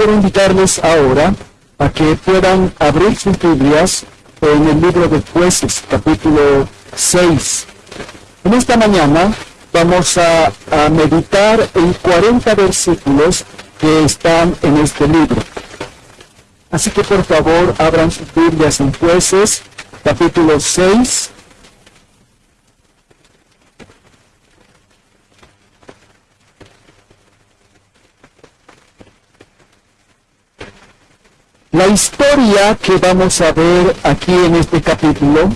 quiero invitarles ahora a que puedan abrir sus Biblias en el libro de Jueces, capítulo 6. En esta mañana vamos a, a meditar en 40 versículos que están en este libro. Así que por favor abran sus Biblias en Jueces, capítulo 6. La historia que vamos a ver aquí en este capítulo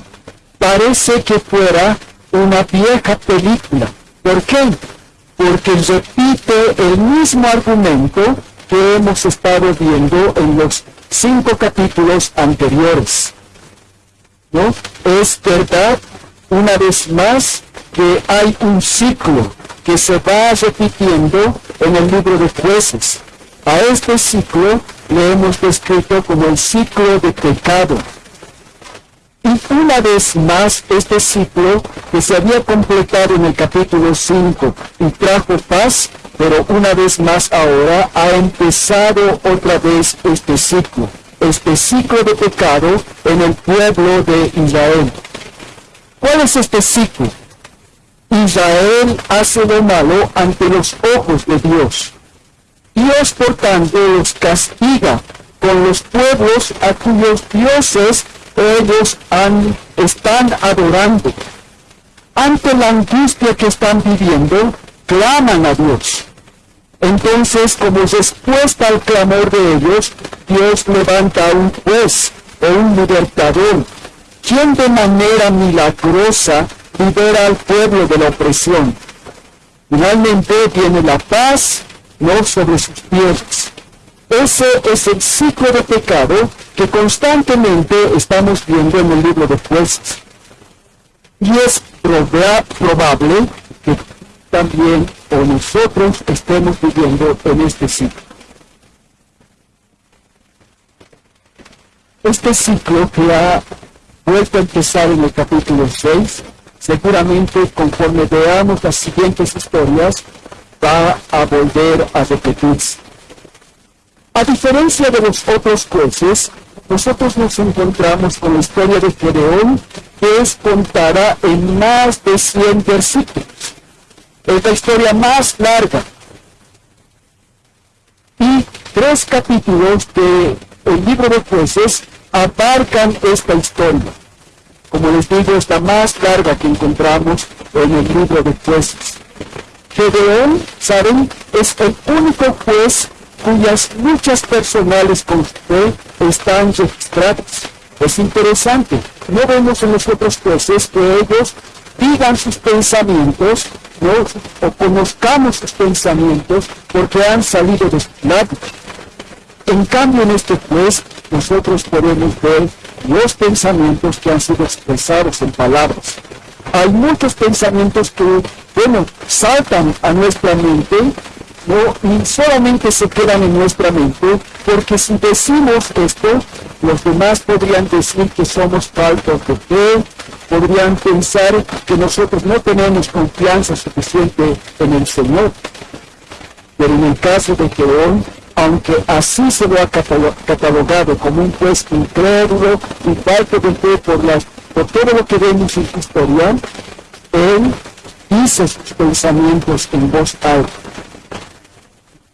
parece que fuera una vieja película. ¿Por qué? Porque repite el mismo argumento que hemos estado viendo en los cinco capítulos anteriores. ¿No? Es verdad, una vez más, que hay un ciclo que se va repitiendo en el libro de jueces. A este ciclo le hemos descrito como el ciclo de pecado. Y una vez más, este ciclo que se había completado en el capítulo 5 y trajo paz, pero una vez más ahora ha empezado otra vez este ciclo, este ciclo de pecado en el pueblo de Israel. ¿Cuál es este ciclo? Israel hace lo malo ante los ojos de Dios. Dios, por tanto, los castiga con los pueblos a cuyos dioses ellos están adorando. Ante la angustia que están viviendo, claman a Dios. Entonces, como respuesta al clamor de ellos, Dios levanta a un juez o un libertador, quien de manera milagrosa libera al pueblo de la opresión. Finalmente viene la paz no sobre sus pies. Ese es el ciclo de pecado que constantemente estamos viendo en el libro de jueces. Y es proba probable que también o nosotros estemos viviendo en este ciclo. Este ciclo que ha vuelto a empezar en el capítulo 6, seguramente conforme veamos las siguientes historias, va a volver a repetirse. A diferencia de los otros jueces, nosotros nos encontramos con la historia de Gedeón, que es contada en más de 100 versículos. Es la historia más larga. Y tres capítulos del libro de jueces abarcan esta historia. Como les digo, es la más larga que encontramos en el libro de jueces. Gedeón, ¿saben? Es el único juez cuyas luchas personales con usted están registradas. Es interesante. No vemos en los otros jueces que ellos digan sus pensamientos, ¿no? o conozcamos sus pensamientos porque han salido de su lado. En cambio, en este juez, nosotros podemos ver los pensamientos que han sido expresados en palabras. Hay muchos pensamientos que, bueno, saltan a nuestra mente, no, y solamente se quedan en nuestra mente, porque si decimos esto, los demás podrían decir que somos faltos de fe, podrían pensar que nosotros no tenemos confianza suficiente en el Señor. Pero en el caso de Gedeón, aunque así se lo ha catalogado como un juez incrédulo y falto de fe por, las, por todo lo que vemos en su historia, él dice sus pensamientos en voz alta.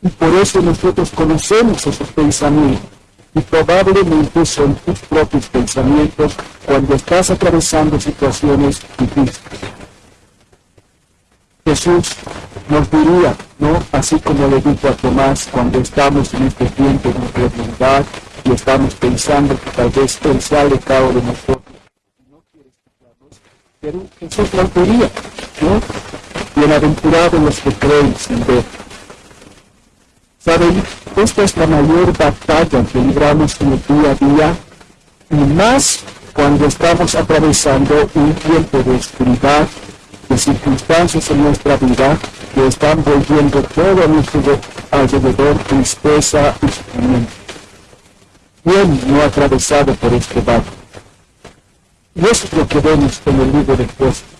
Y por eso nosotros conocemos esos pensamientos. Y probablemente son tus propios pensamientos cuando estás atravesando situaciones difíciles. Jesús nos diría, ¿no? Así como le dijo a Tomás cuando estamos en este tiempo de incredulidad y estamos pensando que tal vez Él se ha alejado de nosotros. No quiere escucharnos, pero Jesús nos diría, ¿no? Bienaventurados los que creen sin ver. Saben, esta es la mayor batalla que libramos en el día a día y más cuando estamos atravesando un tiempo de oscuridad, de circunstancias en nuestra vida que están volviendo todo nuestro alrededor tristeza y sufrimiento. ¿Quién no ha atravesado por este valle? Y eso es lo que vemos en el libro de jueces.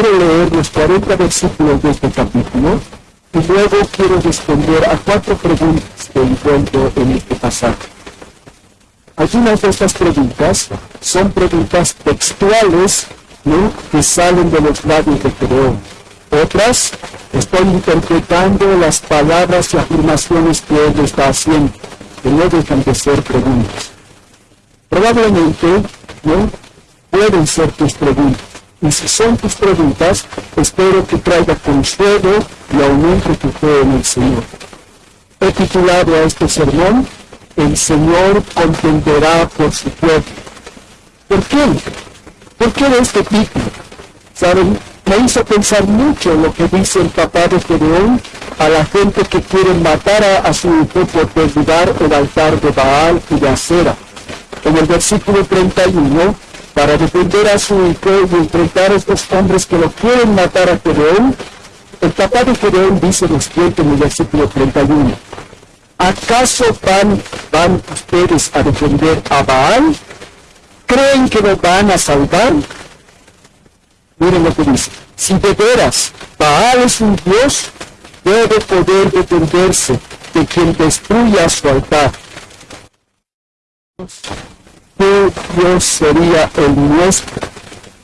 Quiero leer los 40 versículos de este capítulo y luego quiero responder a cuatro preguntas. que encuentro en este pasaje. Algunas de estas preguntas son preguntas textuales ¿no? que salen de los labios de Gedeón. Otras, estoy interpretando las palabras y afirmaciones que él está haciendo, que no dejan de ser preguntas. Probablemente, ¿no? Pueden ser tus preguntas. Y si son tus preguntas, espero que traiga consuelo y aumente tu fe en el Señor. He titulado a este sermón, El Señor contenderá por su pueblo. ¿Por qué? ¿Por qué de este título? ¿Saben? Me hizo pensar mucho lo que dice el papá de Gedeón a la gente que quiere matar a, su hijo por derribar el altar de Baal y de Acera. En el versículo 31, para defender a su hijo y enfrentar a estos hombres que lo quieren matar a Gedeón, el papá de Gedeón dice lo siguiente en el versículo 31. ¿Acaso van, van ustedes a defender a Baal? ¿Creen que lo van a salvar? Miren lo que dice. Si de veras Baal es un Dios, debe poder defenderse de quien destruya su altar. ¿Qué Dios sería el nuestro?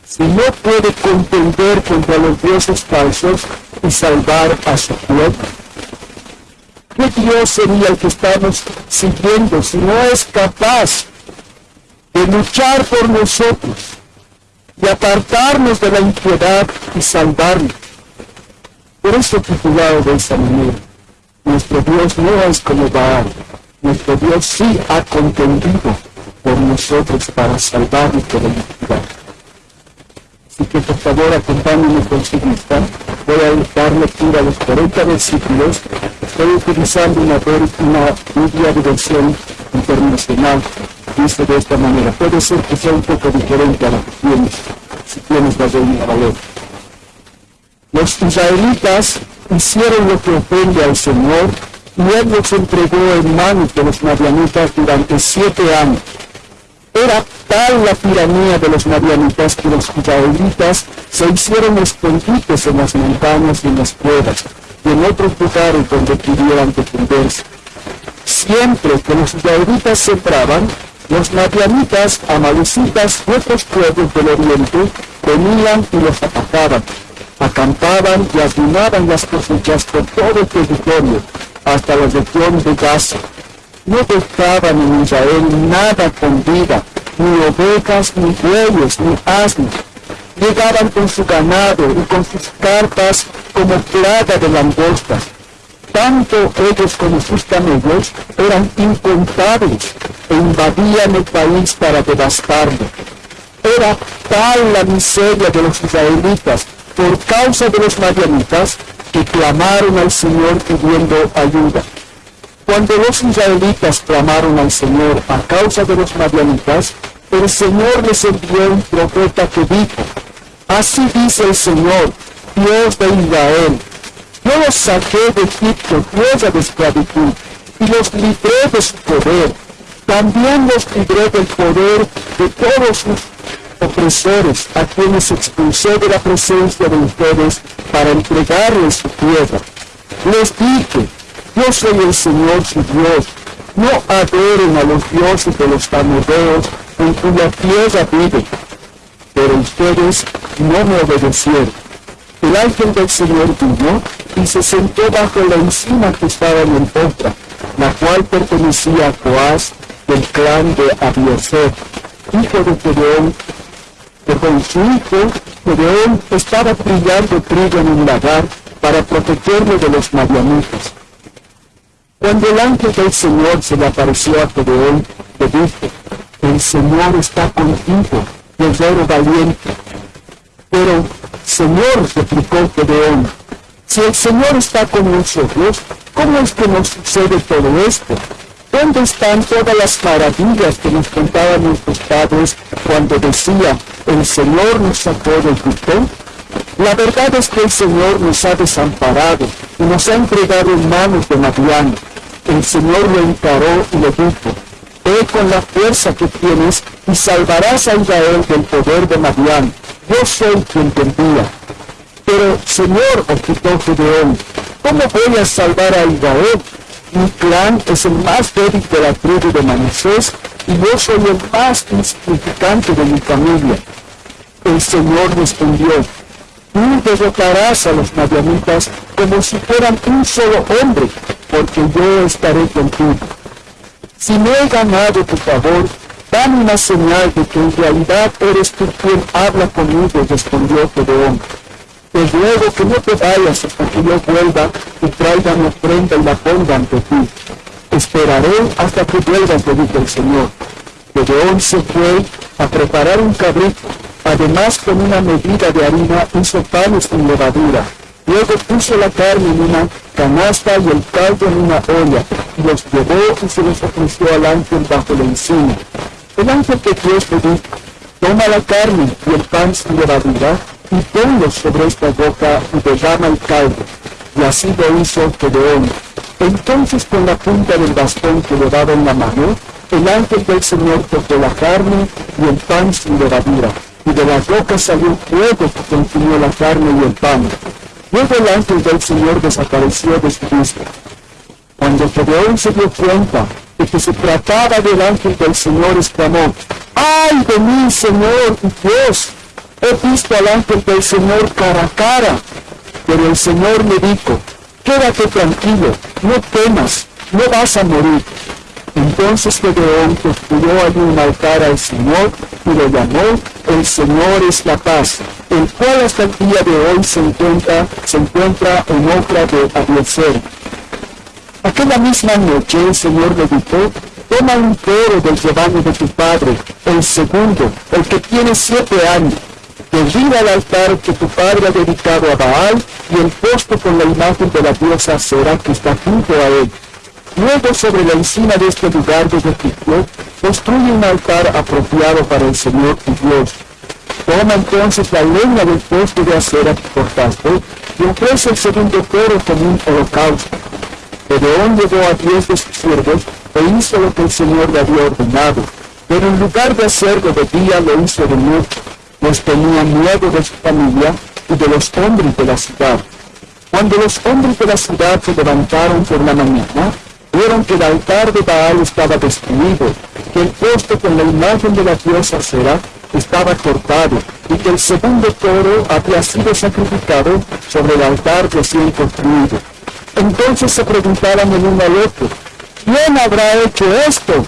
Si no puede contender contra los dioses falsos y salvar a su pueblo. ¿Qué Dios sería el que estamos siguiendo si no es capaz de luchar por nosotros y apartarnos de la impiedad y salvarnos? Por eso titulado de esa manera, nuestro Dios no es como Baal, nuestro Dios sí ha contendido por nosotros para salvarnos de la impiedad. Así que por favor acompáñenme con su vista. Voy a dar lectura a los 40 versículos. Estoy utilizando una, una Biblia de versión internacional. Dice de esta manera. Puede ser que sea un poco diferente a la que tienes, si tienes la Biblia valor. Los israelitas hicieron lo que ofende al Señor y Él los entregó en manos de los madianitas durante siete años. Era tal la tiranía de los madianitas que los israelitas se hicieron escondites en las montañas y en las cuevas y en otros lugares donde pudieran defenderse. Siempre que los israelitas sembraban, los madianitas, amalecitas y otros pueblos del oriente venían y los atacaban. Acampaban y ayunaban las cosechas por todo el territorio, hasta la región de Gaza no dejaban en Israel nada con vida, ni ovejas, ni bueyes, ni asnos. Llegaban con su ganado y con sus carpas como plaga de langostas. Tanto ellos como sus camellos eran incontables e invadían el país para devastarlo. Era tal la miseria de los israelitas por causa de los madianitas que clamaron al Señor pidiendo ayuda. Cuando los israelitas clamaron al Señor a causa de los madianitas, el Señor les envió un profeta que dijo, Así dice el Señor, Dios de Israel, yo los saqué de Egipto, tierra de esclavitud, y los libré de su poder. También los libré del poder de todos sus opresores, a quienes expulsé de la presencia de ustedes para entregarles su tierra. Les dije, yo soy el Señor su Dios. No adoren a los dioses de los amorreos en cuya tierra viven. Pero ustedes no me obedecieron. El ángel del Señor vino y se sentó bajo la encina que estaba en el otra, la cual pertenecía a Joás del clan de Abieser, hijo de Gedeón, que con su hijo Gedeón estaba brillando trigo en un lagar para protegerlo de los madianitas. Cuando el ángel del Señor se le apareció a Gedeón, le dijo, el Señor está contigo, guerrero valiente. Pero, Señor, replicó Gedeón, si el Señor está con nosotros, ¿cómo es que nos sucede todo esto? ¿Dónde están todas las maravillas que nos contaban nuestros padres cuando decía, el Señor nos sacó del Egipto? La verdad es que el Señor nos ha desamparado y nos ha entregado en manos de Madián. El Señor lo encaró y le dijo, ve con la fuerza que tienes y salvarás a Israel del poder de Madián. Yo soy quien te envía. Pero, Señor, objetó Gedeón, ¿cómo voy a salvar a Israel? Mi clan es el más débil de la tribu de Manasés y yo soy el más insignificante de mi familia. El Señor respondió, tú derrotarás a los madianitas como si fueran un solo hombre, porque yo estaré contigo. Si no he ganado tu favor, dame una señal de que en realidad eres tú quien habla conmigo, respondió Gedeón. Te ruego que no te vayas hasta que yo vuelva y traiga mi ofrenda y la ponga ante ti. Esperaré hasta que vuelvas, le dijo el Señor. Gedeón se fue a preparar un cabrito, además con una medida de harina hizo panes sin levadura. Luego puso la carne en una canasta y el caldo en una olla, y los llevó y se los ofreció al ángel bajo la encina. El ángel de Dios le dijo, toma la carne y el pan sin levadura, y ponlos sobre esta boca y derrama el caldo. Y así lo hizo Gedeón. Entonces con la punta del bastón que le daba en la mano, el ángel del Señor tocó la carne y el pan sin levadura, y de la boca salió fuego que consumió la carne y el pan. Luego el ángel del Señor desapareció de su vista. Cuando Gedeón se dio cuenta de que se trataba del ángel del Señor, exclamó, ¡Ay de mí, Señor Dios! He visto al ángel del Señor cara a cara. Pero el Señor me dijo, quédate tranquilo, no temas, no vas a morir. Entonces Gedeón construyó allí un altar al Señor y lo llamó El Señor es la paz, el cual hasta el día de hoy se encuentra, se encuentra en obra de Abiezer. Aquella misma noche el Señor le dijo, toma un toro del rebaño de tu padre, el segundo, el que tiene siete años, derriba el altar que tu padre ha dedicado a Baal y el poste con la imagen de la diosa Sera que está junto a él. Luego sobre la encina de este lugar de refugio, construye un altar apropiado para el Señor tu Dios. Toma entonces la leña del poste de acera que cortaste y ofrece el segundo toro como un holocausto. Gedeón llevó a diez de sus siervos e hizo lo que el Señor le había ordenado, pero en lugar de hacerlo de día lo hizo de noche, pues tenía miedo de su familia y de los hombres de la ciudad. Cuando los hombres de la ciudad se levantaron por la mañana, vieron que el altar de Baal estaba destruido, que el poste con la imagen de la diosa Sera estaba cortado y que el segundo toro había sido sacrificado sobre el altar recién construido. Entonces se preguntaban el uno al otro, ¿quién habrá hecho esto?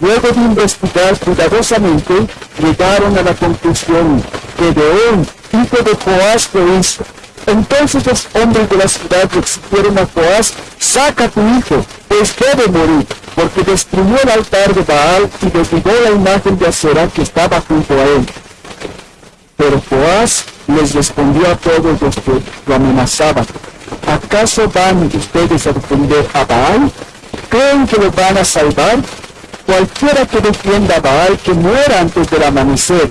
Luego de investigar cuidadosamente, llegaron a la conclusión que Deón, hijo de Joás, lo hizo. Entonces los hombres de la ciudad le exigieron a Joás, saca tu hijo, pues debe morir, porque destruyó el altar de Baal y derribó la imagen de Acera que estaba junto a él. Pero Joás les respondió a todos los que lo amenazaban, ¿acaso van ustedes a defender a Baal? ¿Creen que lo van a salvar? Cualquiera que defienda a Baal que muera antes del amanecer.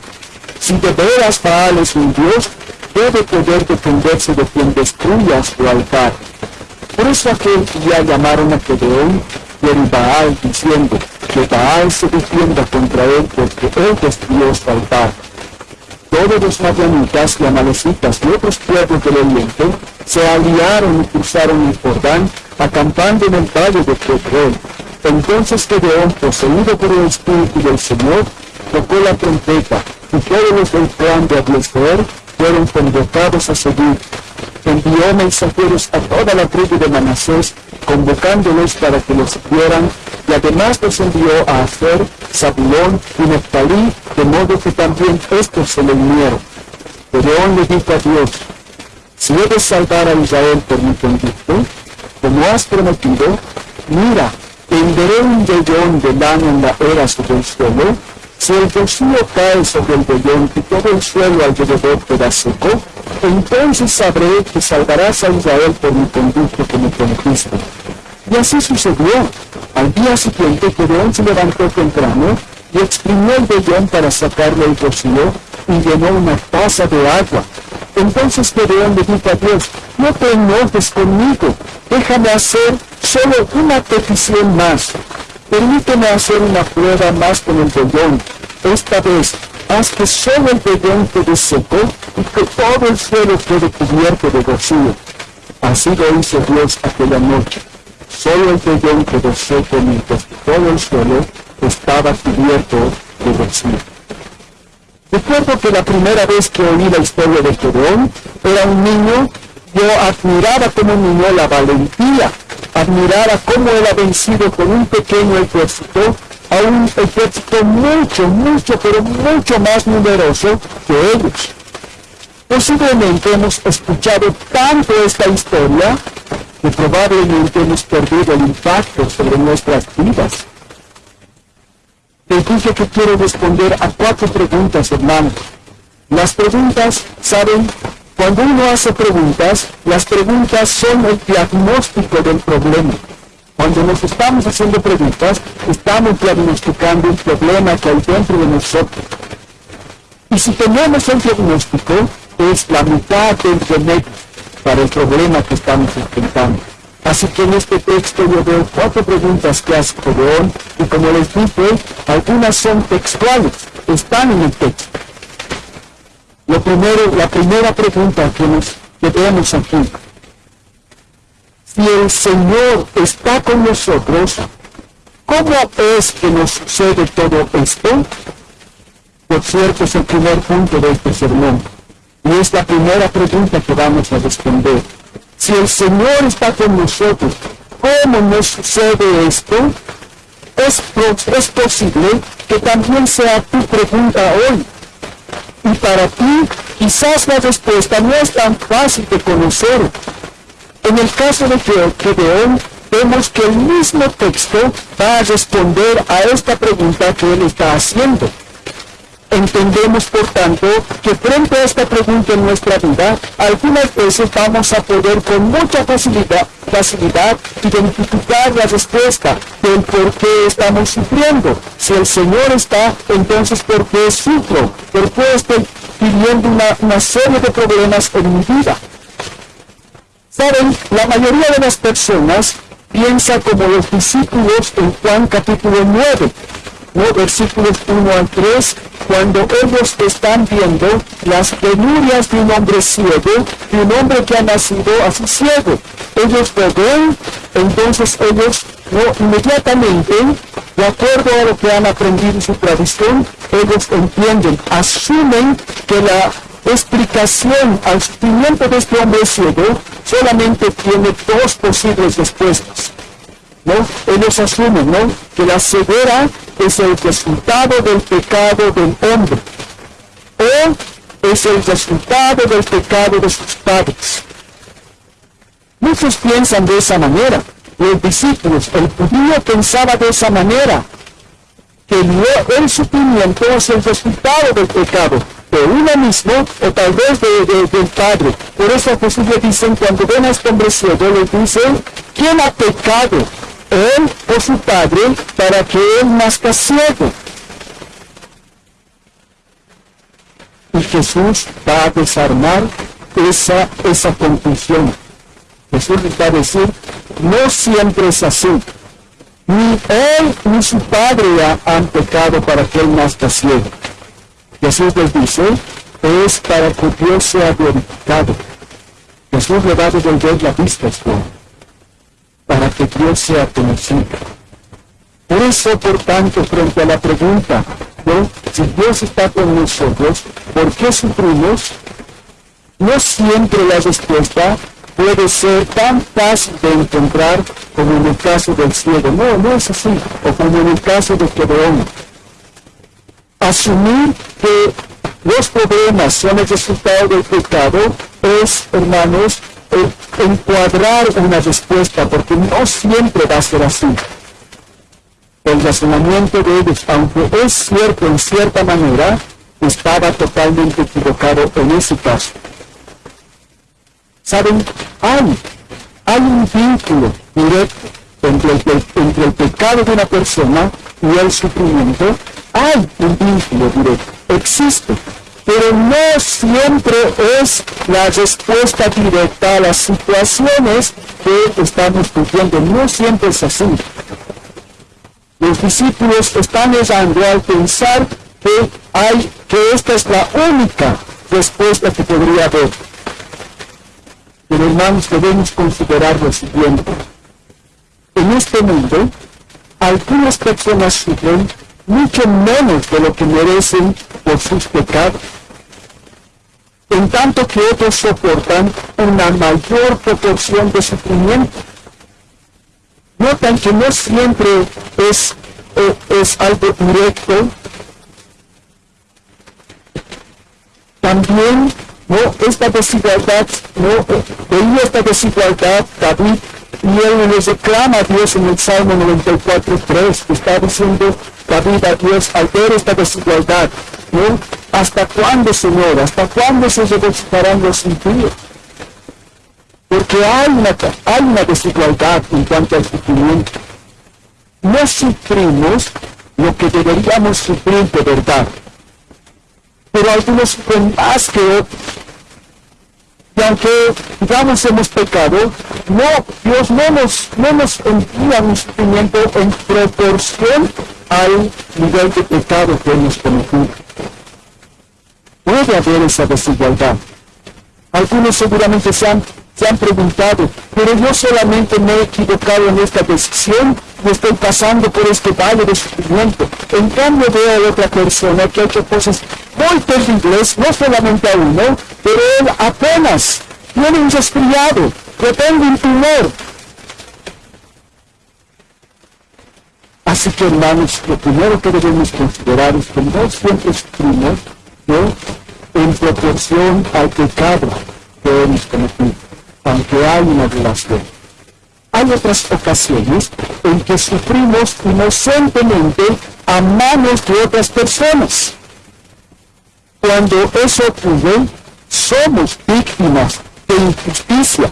Si de veras Baal es un dios, debe poder defenderse de quien destruya su altar. Por eso aquel día llamaron a Gedeón Baal diciendo que Baal se defienda contra él porque él destruyó su altar. Todos los madianitas y amalecitas y otros pueblos del oriente se aliaron y cruzaron el Jordán acampando en el valle de Pedrón. Entonces Gedeón, poseído por el Espíritu del Señor, tocó la trompeta y todos los del clan de Abiezer fueron convocados a seguir. Envió mensajeros a toda la tribu de Manasés, convocándolos para que los siguieran, y además los envió a Aser, Zabulón y Neftalí, de modo que también estos se le unieron. Gedeón le dijo a Dios, si he de salvar a Israel por mi conducto, como has prometido, mira, tenderé un vellón de lana en la era sobre el suelo, si el rocío cae sobre el vellón y todo el suelo alrededor queda seco, entonces sabré que salvarás a Israel por mi conducto que me prometiste. Y así sucedió. Al día siguiente Gedeón se levantó temprano y exprimió el vellón para sacarle el rocío y llenó una taza de agua. Entonces Gedeón le dijo a Dios, no te enojes conmigo, déjame hacer solo una petición más. Permíteme hacer una prueba más con el vellón. Esta vez, haz que solo el vellón quede seco y que todo el suelo quede cubierto de rocío. Así lo hizo Dios aquella noche. solo el vellón quedó seco mientras todo el suelo estaba cubierto de rocío. Recuerdo que la primera vez que oí la historia de Gedeón era un niño, yo admiraba como niño la valentía, admiraba cómo él ha vencido con un pequeño ejército a un ejército mucho, mucho, pero mucho más numeroso que ellos. Posiblemente hemos escuchado tanto esta historia que probablemente hemos perdido el impacto sobre nuestras vidas. Te dije que quiero responder a cuatro preguntas, hermano. Las preguntas, ¿saben? Cuando uno hace preguntas, las preguntas son el diagnóstico del problema. Cuando nos estamos haciendo preguntas, estamos diagnosticando un problema que hay dentro de nosotros. Y si tenemos el diagnóstico, es la mitad del remedio para el problema que estamos enfrentando. Así que en este texto yo veo cuatro preguntas que hace Gedeón y como les dije, algunas son textuales, están en el texto. Lo primero, la primera pregunta que, nos, que vemos aquí, si el Señor está con nosotros, ¿cómo es que nos sucede todo esto? Por cierto, es el primer punto de este sermón. Y es la primera pregunta que vamos a responder. Si el Señor está con nosotros, ¿cómo nos sucede esto? Es, es posible que también sea tu pregunta hoy. Y para ti, quizás la respuesta no es tan fácil de conocer. En el caso de Gedeón, vemos que el mismo texto va a responder a esta pregunta que él está haciendo. Entendemos, por tanto, que frente a esta pregunta en nuestra vida, algunas veces vamos a poder con mucha facilidad, facilidad identificar la respuesta del por qué estamos sufriendo. Si el Señor está, entonces ¿por qué sufro? ¿Por qué estoy viviendo una, una serie de problemas en mi vida? Saben, la mayoría de las personas piensa como los discípulos en Juan capítulo 9 versículos 1 al 3, cuando ellos están viendo las penurias de un hombre ciego, de un hombre que ha nacido así ciego. Ellos lo ven, entonces ellos no, inmediatamente, de acuerdo a lo que han aprendido en su tradición, ellos entienden, asumen que la explicación al sufrimiento de este hombre ciego solamente tiene dos posibles respuestas. ¿No? Ellos asumen, ¿no? Que la ceguera es el resultado del pecado del hombre o es el resultado del pecado de sus padres. Muchos piensan de esa manera. Los discípulos, el judío pensaba de esa manera, que el sufrimiento es el resultado del pecado de uno mismo o tal vez del Padre. Por eso Jesús le dicen, cuando ven a este hombre ciego, le dicen, ¿quién ha pecado? Él o su padre para que él nazca ciego. Y Jesús va a desarmar esa, esa conclusión. Jesús va a decir, no siempre es así. Ni él ni su padre han pecado para que él nazca ciego. Jesús les dice, es para que Dios sea glorificado. Jesús le va a devolver la vista a para que Dios sea conocido. Por eso, por tanto, frente a la pregunta, ¿no? si Dios está con nosotros, ¿por qué sufrimos? No siempre la respuesta puede ser tan fácil de encontrar como en el caso del cielo. No, no es así. O como en el caso de Gedeón. Asumir que los problemas son el resultado del pecado es, hermanos, encuadrar una respuesta, porque no siempre va a ser así. El razonamiento de ellos, aunque es cierto en cierta manera, estaba totalmente equivocado en ese caso. ¿Saben? Hay, hay un vínculo directo entre el, entre el pecado de una persona y el sufrimiento. Hay un vínculo directo. Existe pero no siempre es la respuesta directa a las situaciones que estamos viviendo. No siempre es así. Los discípulos están errando al pensar que hay que esta es la única respuesta que podría haber. Pero hermanos, debemos considerar lo siguiente. en este mundo, algunas personas sufren mucho menos de lo que merecen por sus pecados, en tanto que otros soportan una mayor proporción de sufrimiento. Notan que no siempre es, es algo directo. También no esta desigualdad, no veía esta desigualdad David y él le reclama a Dios en el Salmo 94.3, que está diciendo David a Dios al ver esta desigualdad, ¿no? ¿Hasta cuándo, Señor? ¿Hasta cuándo se regocijarán los impíos? Porque hay una, hay una desigualdad en cuanto al sufrimiento. No sufrimos lo que deberíamos sufrir de verdad. Pero algunos sufren más que otros. Y aunque, digamos, hemos pecado, no, Dios no nos, no nos envía un sufrimiento en proporción al nivel de pecado que hemos cometido. Puede haber esa desigualdad. Algunos seguramente se han, se han preguntado, pero yo solamente me he equivocado en esta decisión y estoy pasando por este valle de sufrimiento. En cambio veo a otra persona que ha hecho cosas muy terribles, no solamente a uno, pero él apenas tiene un resfriado, que tengo un tumor. Así que hermanos, lo primero que debemos considerar es que no siempre sufrimos en proporción al pecado que hemos cometido, aunque hay una relación. Hay otras ocasiones en que sufrimos inocentemente a manos de otras personas. Cuando eso ocurre, somos víctimas de injusticia.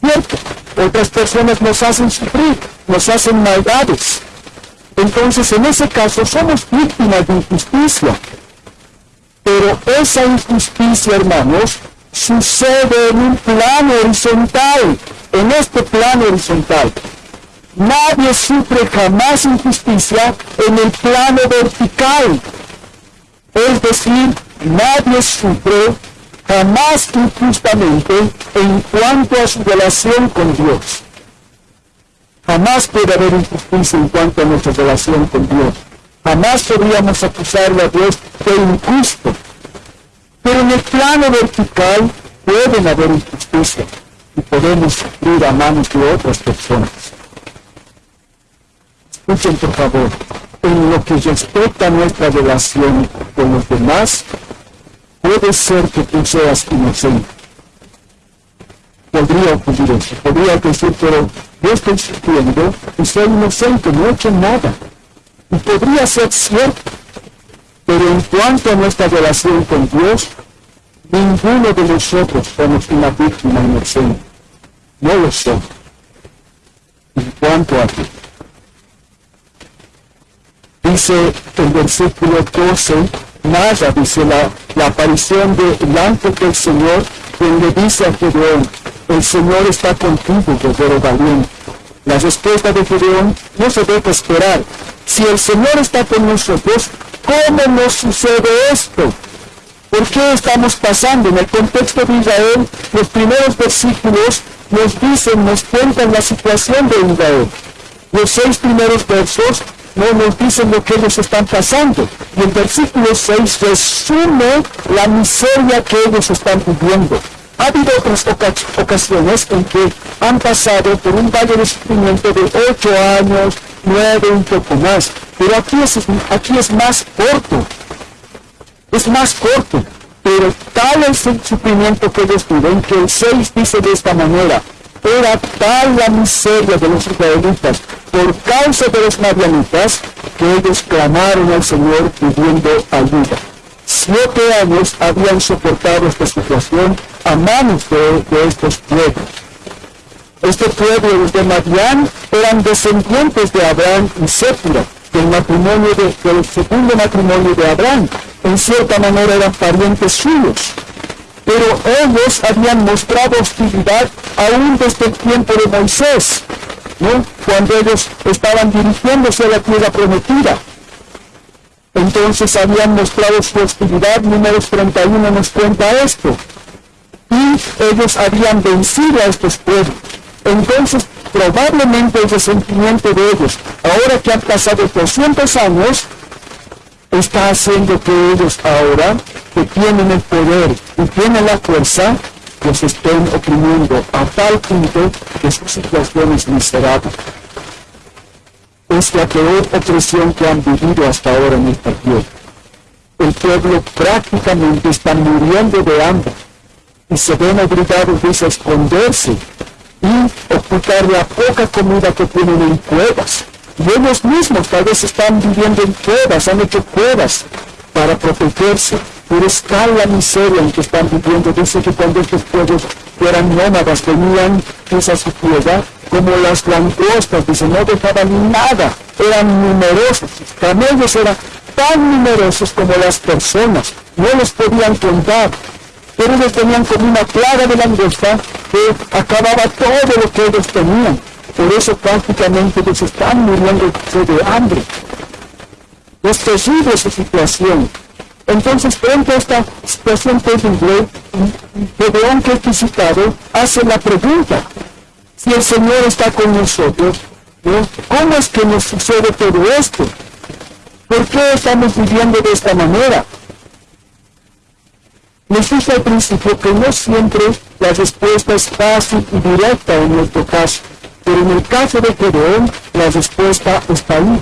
¿Cierto? Otras personas nos hacen sufrir, nos hacen maldades. Entonces, en ese caso, somos víctimas de injusticia. Pero esa injusticia, hermanos, sucede en un plano horizontal, en este plano horizontal. Nadie sufre jamás injusticia en el plano vertical. Es decir, nadie sufre jamás injustamente en cuanto a su relación con Dios. Jamás puede haber injusticia en cuanto a nuestra relación con Dios. Jamás podríamos acusarle a Dios de injusto. Pero en el plano vertical pueden haber injusticia y podemos sufrir a manos de otras personas. Escuchen por favor, en lo que respecta a nuestra relación con los demás, puede ser que tú seas inocente. Podría ocurrir eso, podría decir, pero yo estoy sufriendo y soy inocente, no he hecho nada. Y podría ser cierto, pero en cuanto a nuestra relación con Dios, ninguno de nosotros somos una víctima inocente. No lo somos. En cuanto a ti. Dice el versículo 12, nada, dice la, aparición del ángel del Señor, quien le dice a Gedeón, el Señor está contigo, guerrero valiente. La respuesta de Gedeón no se debe esperar. Si el Señor está con nosotros, ¿cómo nos sucede esto? ¿Por qué estamos pasando? En el contexto de Israel, los primeros versículos nos dicen, nos cuentan la situación de Israel. Los seis primeros versos no nos dicen lo que ellos están pasando. Y el versículo 6 resume la miseria que ellos están viviendo. Ha habido otras ocasiones en que han pasado por un valle de sufrimiento de ocho años, nueve, un poco más. Pero aquí es, aquí es más corto. Es más corto. Pero tal es el sufrimiento que ellos viven que el 6 dice de esta manera, era tal la miseria de los israelitas por causa de los madianitas que ellos clamaron al Señor pidiendo ayuda. Siete años habían soportado esta situación a manos de, de estos pueblos. Este pueblo de Madián eran descendientes de Abraham y Séfira, del matrimonio de, del segundo matrimonio de Abraham. En cierta manera eran parientes suyos pero ellos habían mostrado hostilidad aún desde el tiempo de Moisés, ¿no? cuando ellos estaban dirigiéndose a la tierra prometida. Entonces habían mostrado su hostilidad, números 31 nos cuenta esto. Y ellos habían vencido a estos pueblos. Entonces probablemente el resentimiento de ellos, ahora que han pasado 200 años, está haciendo que ellos ahora, que tienen el poder y tienen la fuerza, los estén oprimiendo a tal punto que su situación es miserable. Es la peor opresión que han vivido hasta ahora en esta tierra. El pueblo prácticamente está muriendo de hambre y se ven obligados a esconderse y ocultar la poca comida que tienen en cuevas. Y ellos mismos tal vez están viviendo en cuevas, han hecho cuevas para protegerse, pero es la miseria en que están viviendo. Dice que cuando estos pueblos eran nómadas, venían pues, a su como las langostas, dice, no dejaban nada, eran numerosos, camellos eran tan numerosos como las personas, no los podían contar, pero ellos tenían como una plaga de langosta que acababa todo lo que ellos tenían. Por eso prácticamente ellos están muriendo de hambre. Es terrible su situación. Entonces, frente a esta situación terrible, es visitado hace la pregunta, si el Señor está con nosotros, ¿cómo es que nos sucede todo esto? ¿Por qué estamos viviendo de esta manera? Les dije al principio que no siempre la respuesta es fácil y directa en nuestro caso, pero en el caso de Gedeón, la respuesta está ahí.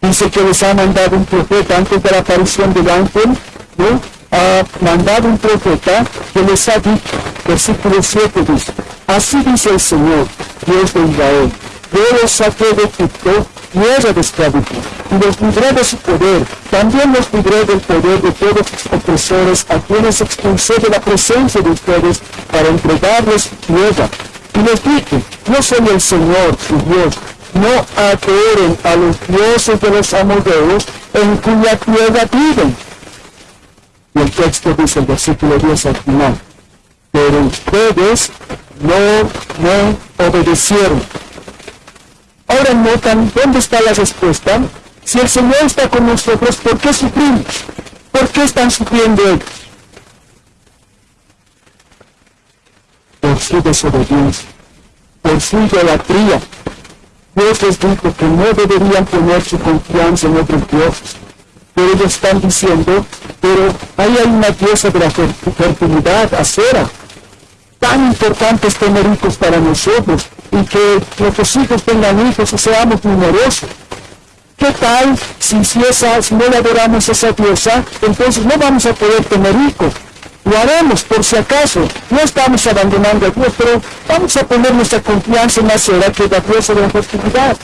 Dice que les ha mandado un profeta antes de la aparición del ángel, ¿no? ha mandado un profeta que les ha dicho, versículo 7 dice, así dice el Señor, Dios de Israel, yo los saqué de Egipto tierra de esclavitud, y los libré de su poder, también los libré del poder de todos sus opresores, a quienes expulsé de la presencia de ustedes para entregarles tierra. Y les dije, yo soy el Señor, su Dios, no adoren a los dioses de los amorreos en cuya tierra viven. Y el texto dice el versículo 10 al final, pero ustedes no me obedecieron Ahora notan dónde está la respuesta. Si el Señor está con nosotros, ¿por qué sufrimos? ¿Por qué están sufriendo ellos? Por su desobediencia, por su idolatría. Dios les dijo que no deberían poner su confianza en otros dioses. Pero ellos están diciendo, pero ahí hay una diosa de la fertilidad, acera. Tan importante es tener hijos para nosotros y que nuestros hijos tengan hijos y seamos numerosos. ¿Qué tal si, si, no le adoramos a esa diosa, entonces no vamos a poder tener hijos? Lo haremos por si acaso. No estamos abandonando a Dios, pero vamos a poner nuestra confianza en la cera que la diosa de la fertilidad.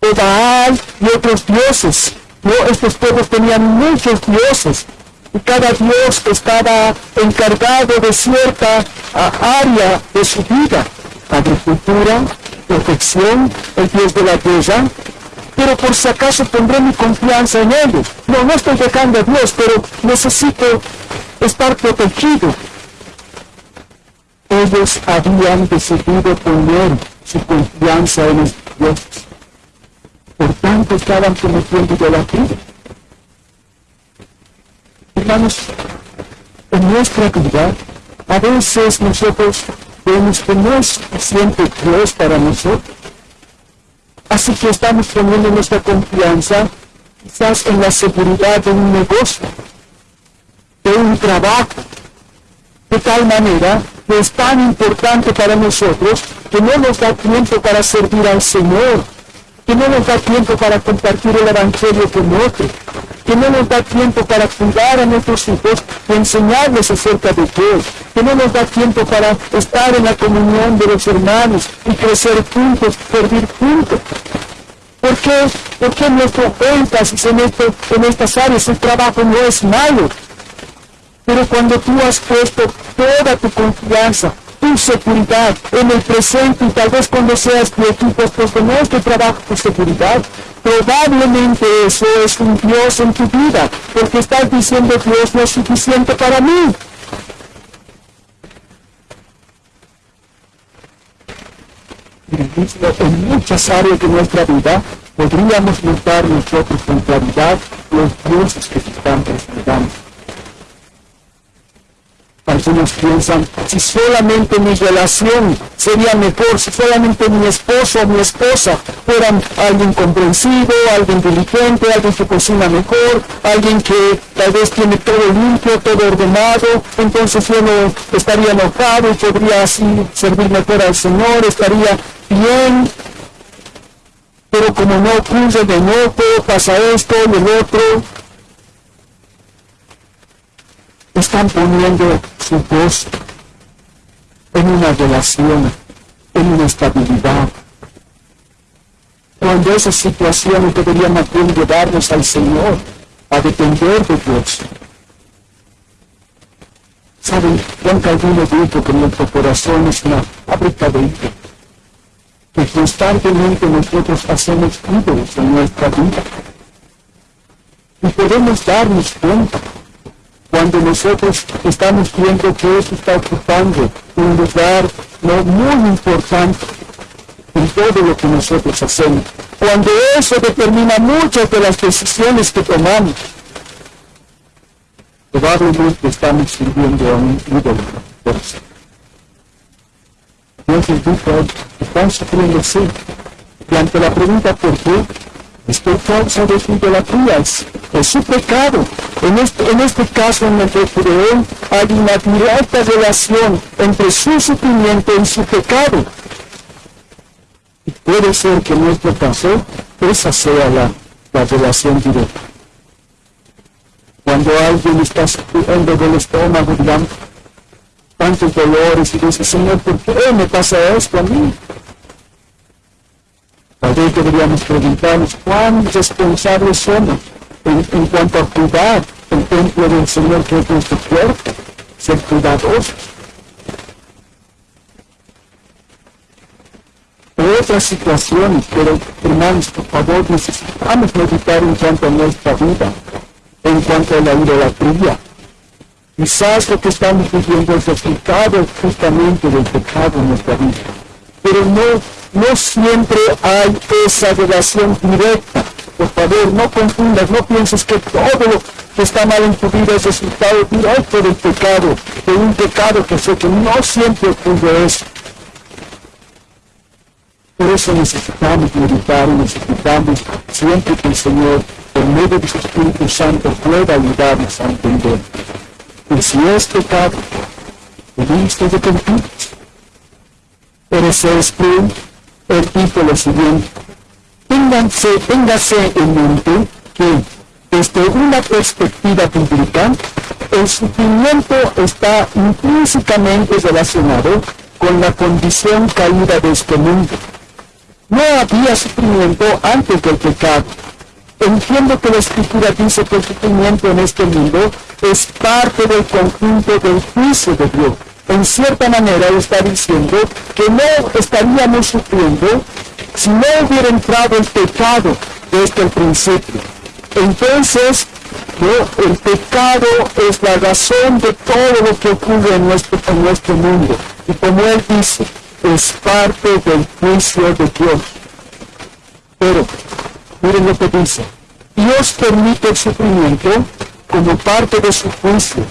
O Baal y otros dioses. ¿no? Estos pueblos tenían muchos dioses cada dios estaba encargado de cierta área de su vida, agricultura, protección, el dios de la tierra, pero por si acaso pondré mi confianza en ellos. No, no estoy dejando a Dios, pero necesito estar protegido. Ellos habían decidido poner su confianza en los dioses. Por tanto, estaban cometiendo idolatría hermanos, en nuestra vida, a veces nosotros vemos que no es suficiente Dios para nosotros. Así que estamos poniendo nuestra confianza quizás en la seguridad de un negocio, de un trabajo, de tal manera que es tan importante para nosotros que no nos da tiempo para servir al Señor, que no nos da tiempo para compartir el Evangelio con otros, que no nos da tiempo para cuidar a nuestros hijos y enseñarles acerca de Dios, que no nos da tiempo para estar en la comunión de los hermanos y crecer juntos, servir juntos. ¿Por qué? Porque nuestro énfasis en, esto, en estas áreas el trabajo no es malo. Pero cuando tú has puesto toda tu confianza, tu seguridad en el presente y tal vez cuando seas pues no es que trabajo tu seguridad, probablemente eso es un Dios en tu vida, porque estás diciendo Dios no es suficiente para mí. En muchas áreas de nuestra vida podríamos notar nosotros con claridad los dioses que están esperando. Algunos piensan, si solamente mi relación sería mejor, si solamente mi esposo o mi esposa fueran alguien comprensivo, alguien diligente, alguien que cocina mejor, alguien que tal vez tiene todo limpio, todo ordenado, entonces yo no estaría enojado y podría así servir mejor al Señor, estaría bien. Pero como no ocurre de nuevo, pasa esto y otro, están poniendo su voz en una relación, en una estabilidad. Cuando esas situaciones deberían más bien llevarnos al Señor, a depender de Dios. ¿Saben? Juan Calvino dijo que nuestro corazón es una fábrica de ídolos, que constantemente nosotros hacemos ídolos en nuestra vida. Y podemos darnos cuenta cuando nosotros estamos viendo que eso está ocupando un lugar no muy importante en todo lo que nosotros hacemos. Cuando eso determina muchas de las decisiones que tomamos, probablemente estamos sirviendo a un ídolo. Entonces dijo, están sufriendo sí. Y ante la pregunta ¿por qué? Estoy causa de su idolatría, su pecado. En este, en este caso en el que creó hay una directa relación entre su sufrimiento y su pecado. Y puede ser que en nuestro caso esa sea la, la relación directa. Cuando alguien está sufriendo del estómago, digamos, tantos dolores y dice, Señor, ¿por qué me pasa esto a mí? Tal vez deberíamos preguntarnos cuán responsables somos en, cuanto a cuidar el templo del Señor que es nuestro cuerpo, ser cuidadosos. otras situaciones, pero hermanos, por favor, necesitamos meditar en cuanto a nuestra vida, en cuanto a la idolatría. Quizás lo que estamos viviendo es resultado justamente del pecado en nuestra vida, pero no, no siempre hay esa relación directa. Por favor, no confundas, no pienses que todo lo que está mal en tu vida es resultado directo del pecado, de un pecado que sé que no siempre ocurre eso. Por eso necesitamos meditar y necesitamos siempre que el Señor, por medio de su Espíritu Santo, pueda ayudarnos a entender que si es pecado, debemos de arrepentirnos. Pero ese Espíritu, él dijo lo siguiente, ténganse, téngase en mente que desde una perspectiva bíblica, el sufrimiento está intrínsecamente relacionado con la condición caída de este mundo. No había sufrimiento antes del pecado. Entiendo que la escritura dice que el sufrimiento en este mundo es parte del conjunto del juicio de Dios. En cierta manera está diciendo que no estaríamos sufriendo si no hubiera entrado el pecado desde el principio. Entonces, ¿no? el pecado es la razón de todo lo que ocurre en nuestro, en nuestro mundo. Y como él dice, es parte del juicio de Dios. Pero, miren lo que dice, Dios permite el sufrimiento como parte de su juicio,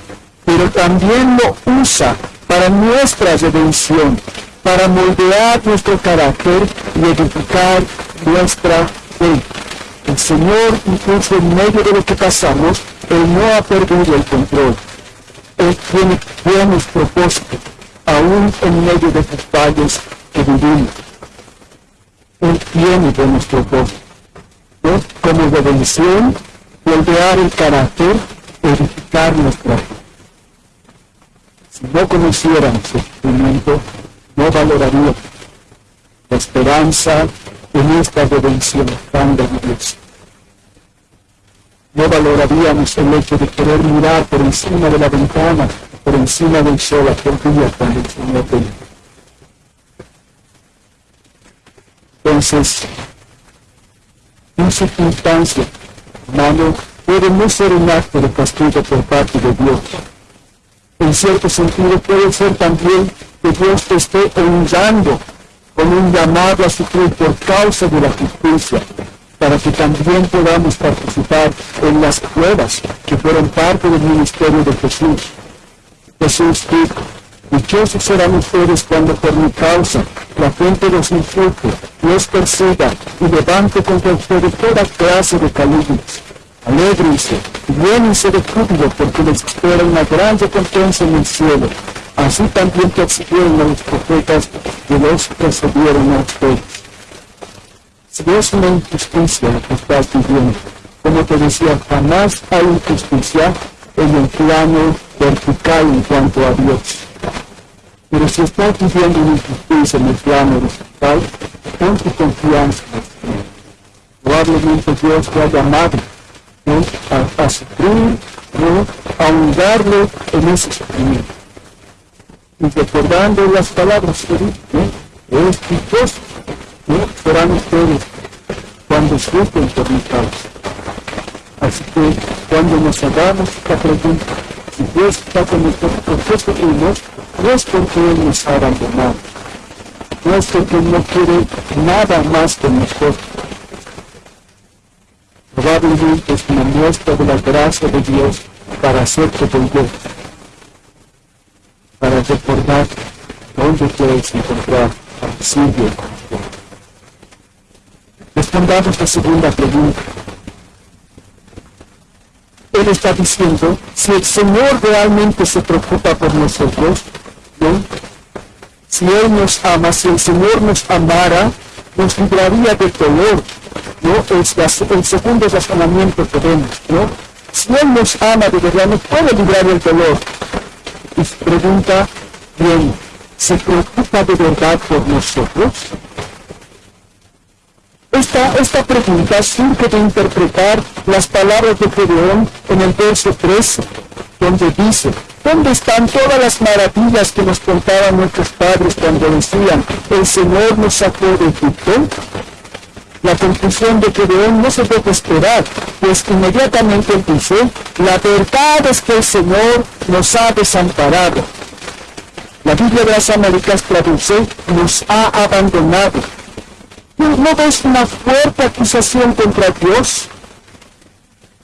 pero también lo usa para nuestra redención, para moldear nuestro carácter y edificar nuestra fe. El Señor, incluso en medio de lo que pasamos, Él no ha perdido el control. Él tiene buenos propósitos aún en medio de estos fallos que vivimos. Él tiene buenos propósitos. ¿no? Como redención, moldear el carácter, edificar nuestra fe. Si no conociéramos el sufrimiento, no valoraríamos la esperanza en esta redención tan gloriosa. No valoraríamos el hecho de querer mirar por encima de la ventana por encima del sol aquel día cuando el Señor. Entonces, en circunstancia, hermano, puede no ser un acto de castigo por parte de Dios. En cierto sentido puede ser también que Dios te esté honrando con un llamado a sufrir por causa de la justicia, para que también podamos participar en las pruebas que fueron parte del ministerio de Jesús Jesús dijo, dichosos serán ustedes cuando por mi causa la gente los insulte, los persiga y levante contra ustedes toda clase de calumnias. Alégrense de júbilo porque les espera una gran recompensa en el cielo. Así también persiguieron a los profetas que los precedieron a ustedes. Si es una injusticia que estás viviendo, como te decía, jamás hay injusticia en el plano vertical en cuanto a Dios. Pero si estás viviendo una injusticia en el plano vertical, pon tu confianza en el Señor. Probablemente Dios te ha llamado. A, a sufrir, a hundarlo en ese sufrimiento. Y recordando las palabras que ¿no? es dichoso, ¿no? serán ustedes cuando sufren por mi causa. Así que cuando nos hagamos esta pregunta, si Dios está con nosotros, ¿por qué sufrimos? No es porque Él nos ha abandonado, no es porque Él no quiere nada más con nosotros. Probablemente es una de la gracia de Dios para hacerte volver, para recordar dónde quieres encontrar auxilio. Respondamos la segunda pregunta. Él está diciendo, si el Señor realmente se preocupa por nosotros, ¿no? si Él nos ama, si el Señor nos amara, nos libraría del dolor. ¿No? Es la, el segundo razonamiento que vemos. ¿no? Si Él nos ama de verdad, nos puede librar del dolor. Y pregunta, bien, ¿se preocupa de verdad por nosotros? Esta, esta pregunta surge de interpretar las palabras de Gedeón en el verso 13, donde dice, ¿dónde están todas las maravillas que nos contaban nuestros padres cuando decían, el Señor nos sacó de Egipto? La conclusión de Gedeón no se debe esperar, pues inmediatamente dice, la verdad es que el Señor nos ha desamparado. La Biblia de las Américas traduce, nos ha abandonado. ¿No ves una fuerte acusación contra Dios?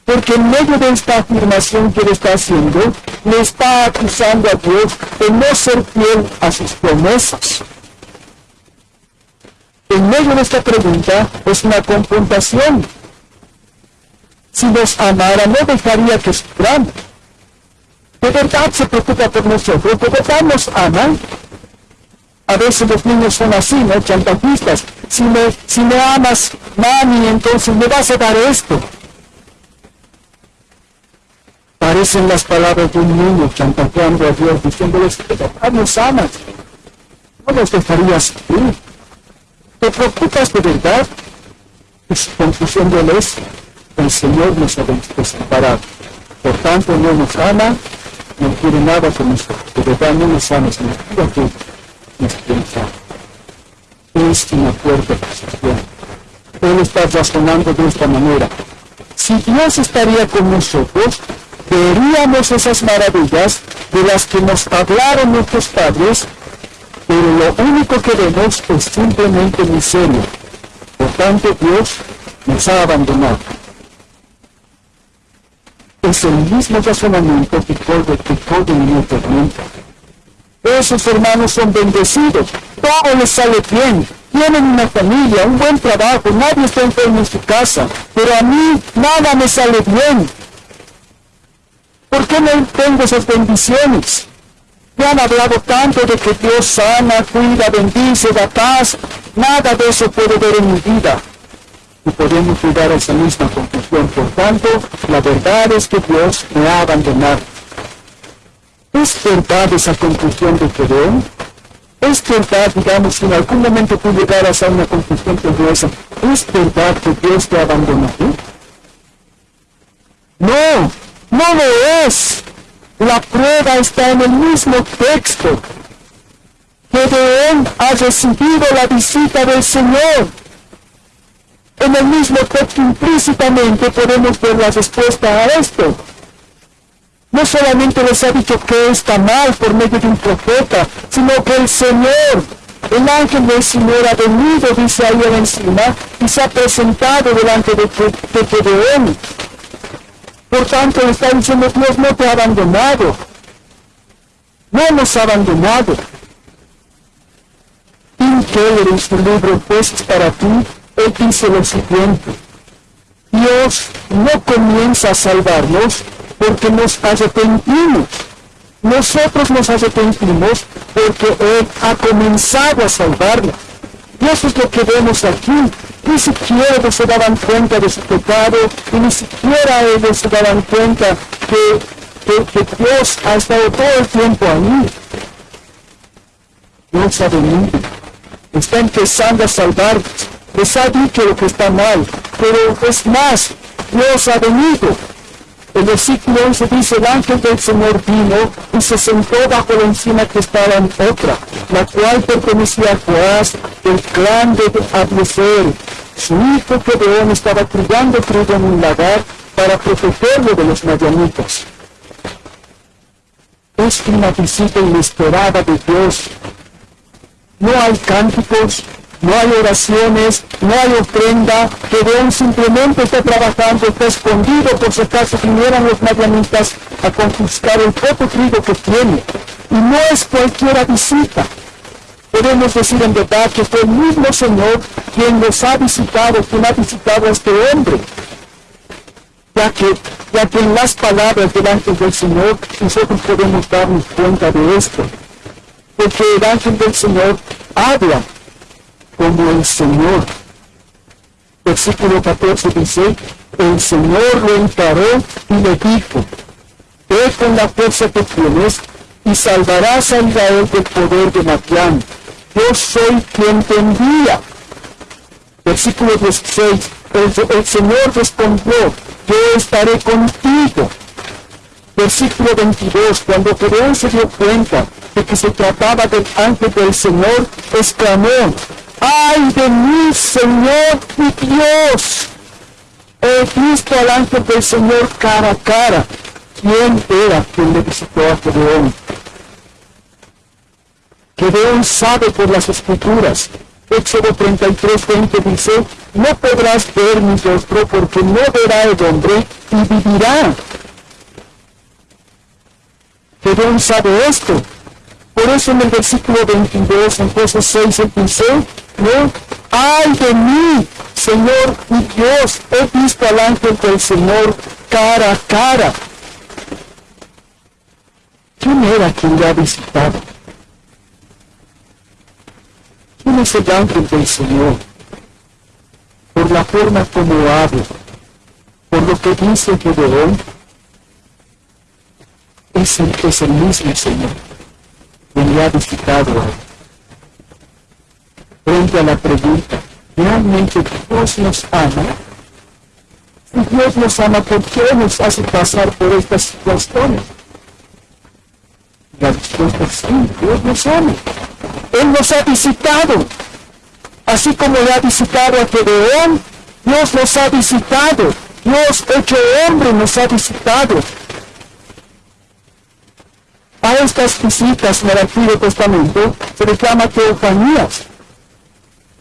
Porque en medio de esta afirmación que él está haciendo, le está acusando a Dios de no ser fiel a sus promesas. En medio de esta pregunta es una confrontación. Si nos amara, no dejaría que suframos. ¿De verdad se preocupa por nosotros? ¿De verdad nos ama? A veces los niños son así, ¿no? Chantajistas. Si me, si me amas, mami, entonces me vas a dar esto. Parecen las palabras de un niño chantajeando a Dios, diciéndoles que de verdad nos amas. No nos dejarías sufrir. ¿Te preocupas de verdad? Su conclusión de él es, el Señor nos ha desamparado. Por tanto, no nos ama, no quiere nada con nosotros. De verdad no nos ama, sino que nos piensa. Es una fuerte posición. Él está razonando de esta manera. Si Dios estaría con nosotros, veríamos esas maravillas de las que nos hablaron nuestros padres, pero lo único que vemos es simplemente miseria. Por tanto, Dios nos ha abandonado. Es el mismo razonamiento que Code en el tormenta. Esos hermanos son bendecidos, todo les sale bien, tienen una familia, un buen trabajo, nadie está enfermo en su casa, pero a mí nada me sale bien. ¿Por qué no tengo esas bendiciones? Me han hablado tanto de que Dios sana, cuida, bendice, da paz. Nada de eso puedo ver en mi vida. Y podemos llegar a esa misma conclusión. Por tanto, la verdad es que Dios me ha abandonado. ¿Es verdad esa conclusión de Gedeón? ¿Es verdad, digamos, si en algún momento tú llegaras a una conclusión como esa, ¿es verdad que Dios te abandonó? No, no lo es. La prueba está en el mismo texto. Gedeón ha recibido la visita del Señor. En el mismo texto implícitamente podemos ver la respuesta a esto. No solamente les ha dicho que está mal por medio de un profeta, sino que el Señor, el ángel del Señor ha venido, dice ahí encima, y se ha presentado delante de, de. Por tanto, le está diciendo, Dios no te ha abandonado. no nos ha abandonado. En su libro Jueces para ti, él dice lo siguiente, Dios no comienza a salvarnos porque nos arrepentimos. Nosotros nos arrepentimos porque Él ha comenzado a salvarnos. Y eso es lo que vemos aquí. Ni siquiera se daban cuenta de su pecado y ni siquiera ellos se daban cuenta que, que, que Dios ha estado todo el tiempo ahí. Dios ha venido. Está empezando a salvarnos. Les ha dicho lo que está mal. Pero es más, Dios ha venido. El versículo 11 dice, el ángel del Señor vino y se sentó bajo la encina que estaba en otra, la cual pertenecía a Joás, del clan de Abieser. Su hijo Gedeón estaba criando trigo en un lagar para protegerlo de los madianitas. Es una visita inesperada de Dios. No hay cánticos, no hay oraciones, no hay ofrenda, Gedeón simplemente está trabajando, está escondido por si acaso vinieran los madianitas a confiscar el poco trigo que tiene. Y no es cualquiera visita. Podemos decir en verdad que fue el mismo Señor quien los ha visitado, quien ha visitado a este hombre. Ya que, ya que en las palabras del ángel del Señor nosotros podemos darnos cuenta de esto. Porque el ángel del Señor habla como el Señor. Versículo 14 dice, el Señor lo encaró y le dijo, ve con la fuerza que tienes y salvarás a Israel del poder de Matián. Yo soy quien te envía. Versículo 16, el, Señor respondió, yo estaré contigo. Versículo 22, cuando Gedeón se dio cuenta de que se trataba del ángel del Señor, exclamó, ¡Ay de mí, Señor mi Dios! He visto al del Señor cara a cara. ¿Quién era quien le visitó a Gedeón? Gedeón sabe por las escrituras. Éxodo 33, 20 dice, no podrás ver mi rostro porque no verá el hombre y vivirá. Gedeón sabe esto. Por eso en el versículo 22, en jueces 6, él dice, ¿no? ¡Ay de mí, Señor mi Dios! He visto al ángel del Señor cara a cara. ¿Quién era quien le ha visitado? ¿Quién es el ángel del Señor? Por la forma como habla, por lo que dice Gedeón, es el, es el mismo Señor quien le ha visitado a él frente a la pregunta, ¿realmente Dios nos ama? Si Dios nos ama, ¿por qué nos hace pasar por estas situaciones? La respuesta es sí, Dios nos ama. Él nos ha visitado. Así como le ha visitado a Gedeón, Dios nos ha visitado. Dios hecho hombre nos ha visitado. A estas visitas en el Antiguo Testamento se les llama teofanías.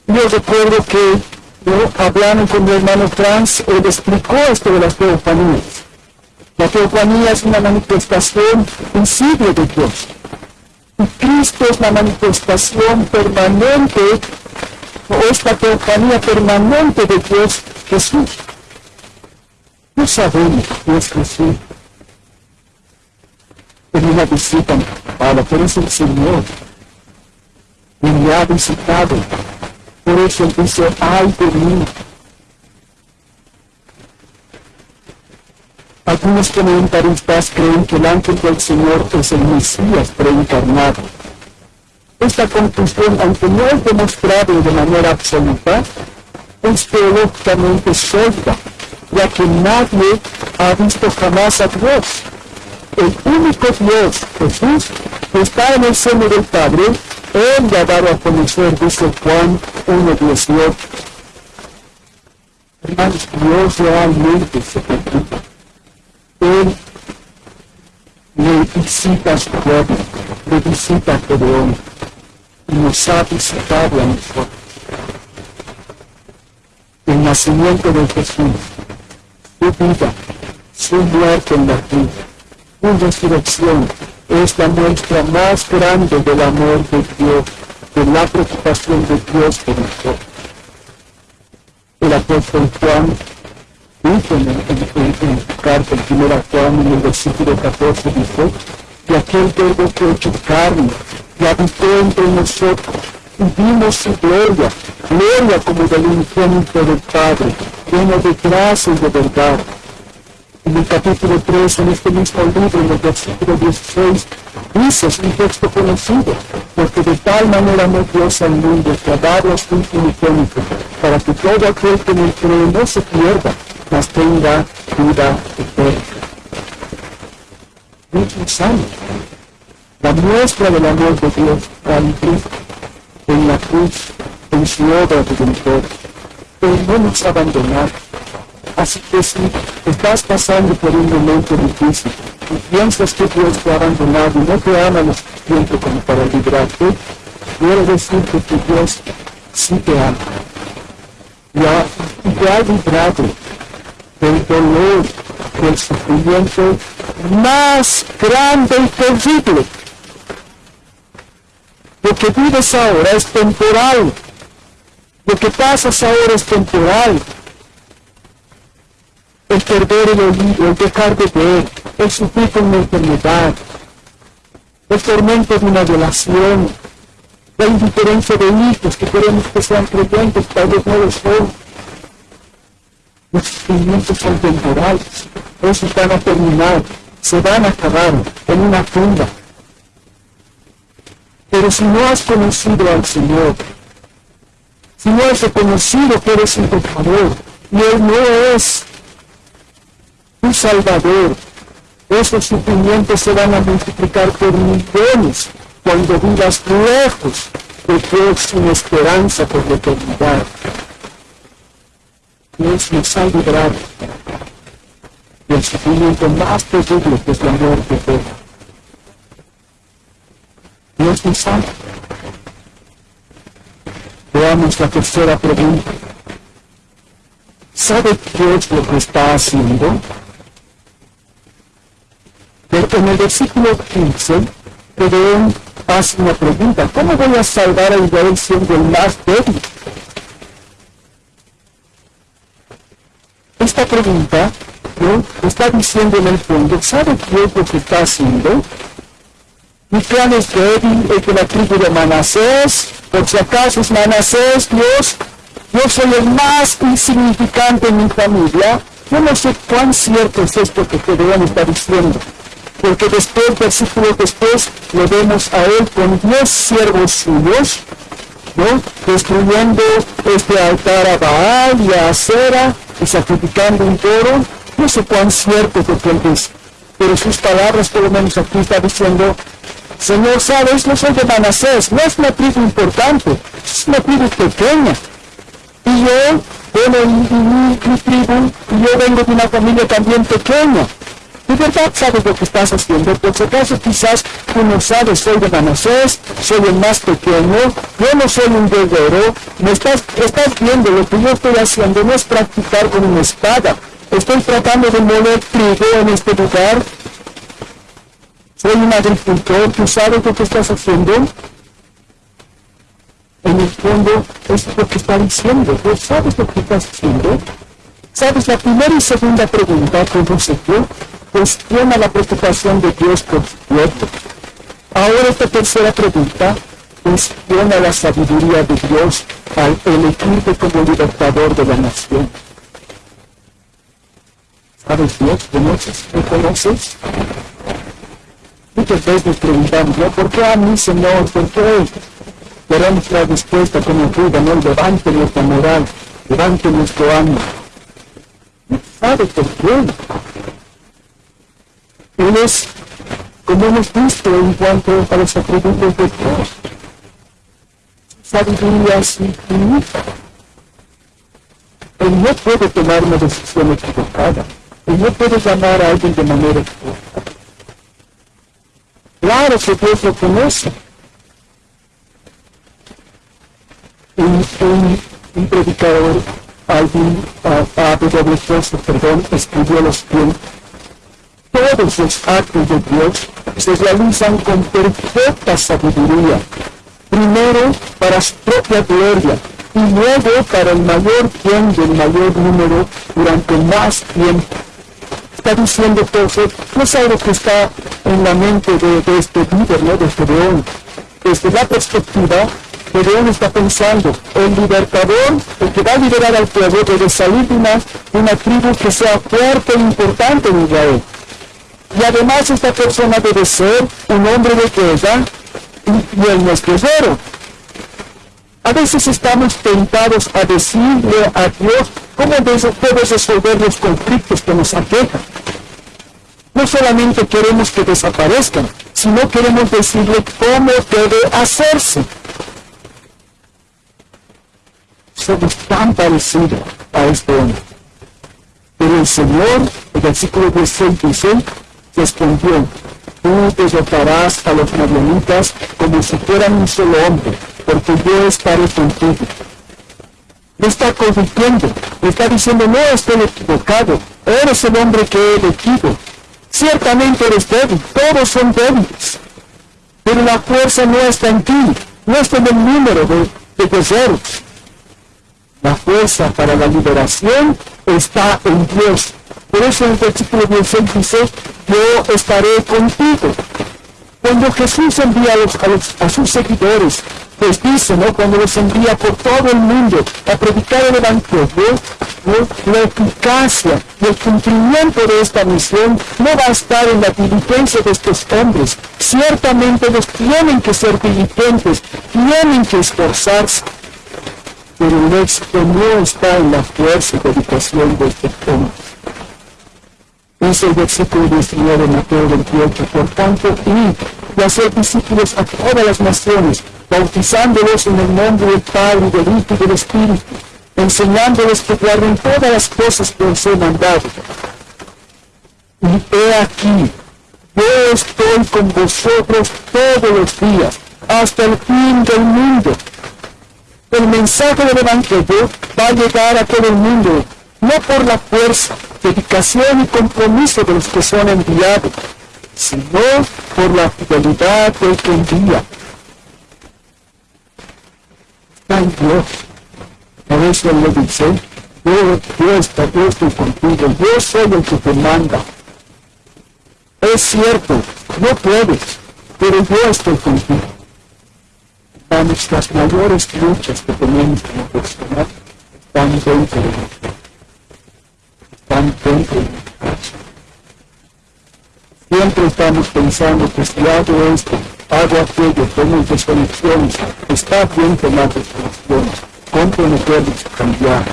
Yo recuerdo que yo, hablando con mi hermano Franz, él explicó esto de las teofanías. La teofanía es una manifestación visible de Dios. Y Cristo es la manifestación permanente, o esta teofanía permanente de Dios Jesús. No sabemos Dios Jesús. En una visita Padre, pero es el Señor quien me ha visitado por eso dice, ay de mí. Algunos comentaristas creen que el ángel del Señor es el Mesías preencarnado. Esta conclusión, aunque no es demostrada de manera absoluta, es teológicamente sólida, ya que nadie ha visto jamás a Dios. El único Dios, Jesús, que está en el seno del Padre, él le ha dado a conocer, dice Juan 1.18. Hermanos, Dios realmente se preocupa. Él le visita a su pueblo, le visita a Gedeón y nos ha visitado a nosotros. El nacimiento de Jesús, su vida, su muerte en la cruz, su resurrección, es la muestra más grande del amor de Dios, de la preocupación de Dios por nosotros. El apóstol Juan dice en, en, en, en primera Juan, en el versículo 14, dice que aquel verbo que hecho carne y habitó entre nosotros y vimos su gloria, gloria como del unigénito del Padre, lleno de gracia y de verdad. En el capítulo 3, en este mismo libro, en el versículo 16, dice, es un texto conocido, porque de tal manera amó Dios al mundo que ha dado a su unigénito, para que todo aquel que en él cree no se pierda, mas tenga vida eterna. Muchos años, la muestra del amor de Dios al Cristo en la cruz, en su obra redentora. Él no nos ha abandonado. Así que si estás pasando por un momento difícil y piensas que Dios te ha abandonado y no te ama lo suficiente como para librarte, quiero decirte que Dios sí te ama. Y, te ha librado del dolor, del sufrimiento más grande y terrible lo que vives ahora es temporal. Lo que pasas ahora es temporal. El perder el oído, el dejar de ver, el sufrir con una enfermedad, el tormento de una violación, la indiferencia de hijos que queremos que sean creyentes, tal vez no lo son. Los sufrimientos son temporales, esos van a terminar, se van a acabar en una tumba. Pero si no has conocido al Señor, si no has reconocido que eres un pecador y Él no es tu Salvador, esos sufrimientos se van a multiplicar por millones cuando vivas lejos de Dios sin esperanza por la eternidad. Dios nos ha librado del sufrimiento más terrible que es la muerte eterna. Dios es santo. Veamos la tercera pregunta. ¿Sabe Dios lo que está haciendo? En el versículo 15, Gedeón hace una pregunta. ¿Cómo voy a salvar a Israel siendo el más débil? Esta pregunta ¿no? está diciendo en el fondo, ¿sabe Dios lo que está haciendo? Mi plan es débil, el de la tribu de Manasés, por si acaso es Manasés, Dios, yo soy el más insignificante en mi familia. Yo no sé cuán cierto es esto que Gedeón está diciendo, porque después, versículos después, lo vemos a él con diez siervos suyos, ¿no? destruyendo este altar a Baal y a Acera y sacrificando un toro. No sé cuán cierto es lo que dice, pero sus palabras, por lo menos aquí está diciendo, Señor, sabes, no soy de Manasés, no es una tribu importante, es una tribu pequeña. Y yo, bueno, mi, mi tribu, y yo vengo de una familia también pequeña. ¿De verdad sabes lo que estás haciendo? Por si acaso quizás tú no sabes, soy de Manasés, soy el más pequeño, yo no soy un guerrero, me estás, estás viendo lo que yo estoy haciendo, no es practicar con una espada, estoy tratando de moler trigo en este lugar, soy un agricultor, ¿tú sabes lo que estás haciendo? En el fondo, es lo que está diciendo. ¿Tú sabes lo que estás haciendo? ¿Sabes? La primera y segunda pregunta, se yo, cuestiona la preocupación de Dios por su pueblo. Ahora esta tercera pregunta cuestiona la sabiduría de Dios al elegirte como libertador de la nación. ¿Sabes Dios? ¿Conoces? ¿Me conoces? Muchas veces preguntamos, ¿no? ¿por qué a mí, Señor? ¿Por qué? Queremos la respuesta como ayuda, ¿no? Levante nuestra moral, levante nuestro ánimo. ¿Sabe por qué? Él es, como hemos visto en cuanto a los atributos de Dios, sabiduría es infinita. Él no puede tomar una decisión equivocada. Él no puede llamar a alguien de manera equivocada. Claro que Dios lo conoce. Un, predicador, alguien, a, a W. Joseph, perdón, escribió lo siguiente. todos los actos de Dios se realizan con perfecta sabiduría. Primero para su propia gloria y luego para el mayor bien del mayor número durante más tiempo. Está diciendo entonces, no es algo que está en la mente de, este líder, ¿no? de Gedeón. Desde la perspectiva, Gedeón está pensando, el libertador, el que va a liberar al pueblo, debe salir de una, una tribu que sea fuerte e importante en Israel. Y además esta persona debe ser un hombre de guerra y, él no es guerrero. A veces estamos tentados a decirle a Dios cómo puede resolver los conflictos que nos aquejan. No solamente queremos que desaparezcan, sino queremos decirle cómo debe hacerse. Somos tan parecidos a este hombre. Pero el Señor, el versículo 16 dice, respondió, tú derrotarás a los marianitas como si fueran un solo hombre, porque yo estaré contigo. Me está corrigiendo, me está diciendo, no estoy equivocado, eres el hombre que he elegido. Ciertamente eres débil, todos son débiles, pero la fuerza no está en ti, no está en el número de, de guerreros. La fuerza para la liberación está en Dios, por eso en el versículo 16 dice, yo estaré contigo. Cuando Jesús envía a, sus seguidores, pues dice, ¿no? Cuando los envía por todo el mundo a predicar el Evangelio, la eficacia el cumplimiento de esta misión no va a estar en la diligencia de estos hombres. Ciertamente los tienen que ser diligentes, tienen que esforzarse, pero el éxito no está en la fuerza y dedicación de estos hombres. Dice el versículo 19 de Mateo 28, por tanto, y, y hacer discípulos a todas las naciones, bautizándolos en el nombre del Padre, del Hijo y del Espíritu, enseñándoles que guarden todas las cosas que os he mandado. Y he aquí, yo estoy con vosotros todos los días, hasta el fin del mundo. El mensaje del Evangelio va a llegar a todo el mundo, no por la fuerza, dedicación y compromiso de los que son enviados, sino por la fidelidad del que envía. Está en Dios. Por eso le dice, yo, yo, estoy, yo estoy contigo, yo soy el que te manda. Es cierto, no puedes, pero yo estoy contigo. Nuestras mayores luchas que tenemos como personas. Están dentro de nosotros Siempre estamos pensando que si hago esto, hago aquello, tomo resoluciones, está bien tomar resoluciones, comprometernos a cambiar,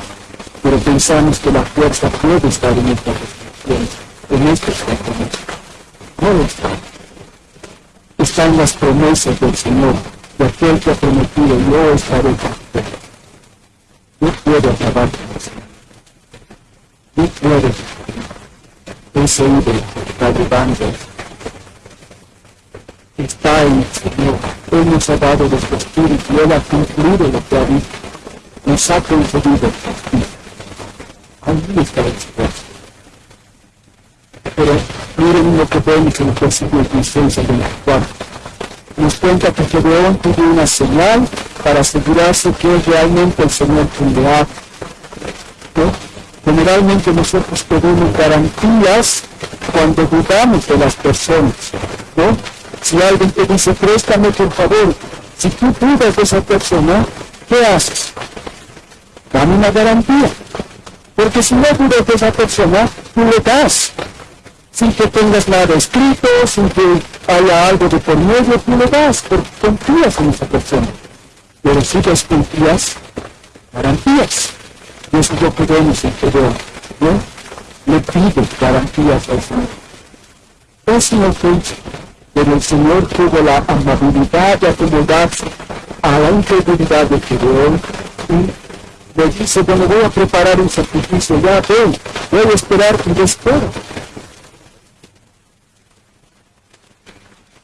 pero pensamos que la fuerza puede estar en estas resoluciones, en estos compromisos. No está. Están las promesas del Señor, de aquel que ha prometido, yo estaré con Yo puedo acabar con el Señor tú puedes ese hombre está llevando está en el Señor. Él nos ha dado su espíritu Él ha cumplido lo que ha dicho. Nos ha concedido ahí está el esfuerzo pero miren lo que vemos en el versículo 16 al 24 nos cuenta que Gedeón tuvo una señal para asegurarse que es realmente el Señor quien le ha ¿no? Generalmente nosotros pedimos garantías cuando dudamos de las personas, ¿no? Si alguien te dice, préstame por favor, si tú dudas de esa persona, ¿qué haces? Dame una garantía. Porque si no dudas de esa persona, tú le das. Sin que tengas nada escrito, sin que haya algo de por medio, tú le das, porque confías en esa persona. Pero si desconfías, garantías. Y eso es lo que vemos en Pedro, ¿no? Le pide garantías al Señor. Eso no fue pero el Señor tuvo la amabilidad de acomodarse a la incredulidad de Gedeón y le dice, bueno, voy a preparar un sacrificio, ya ven, voy a esperar y le espero.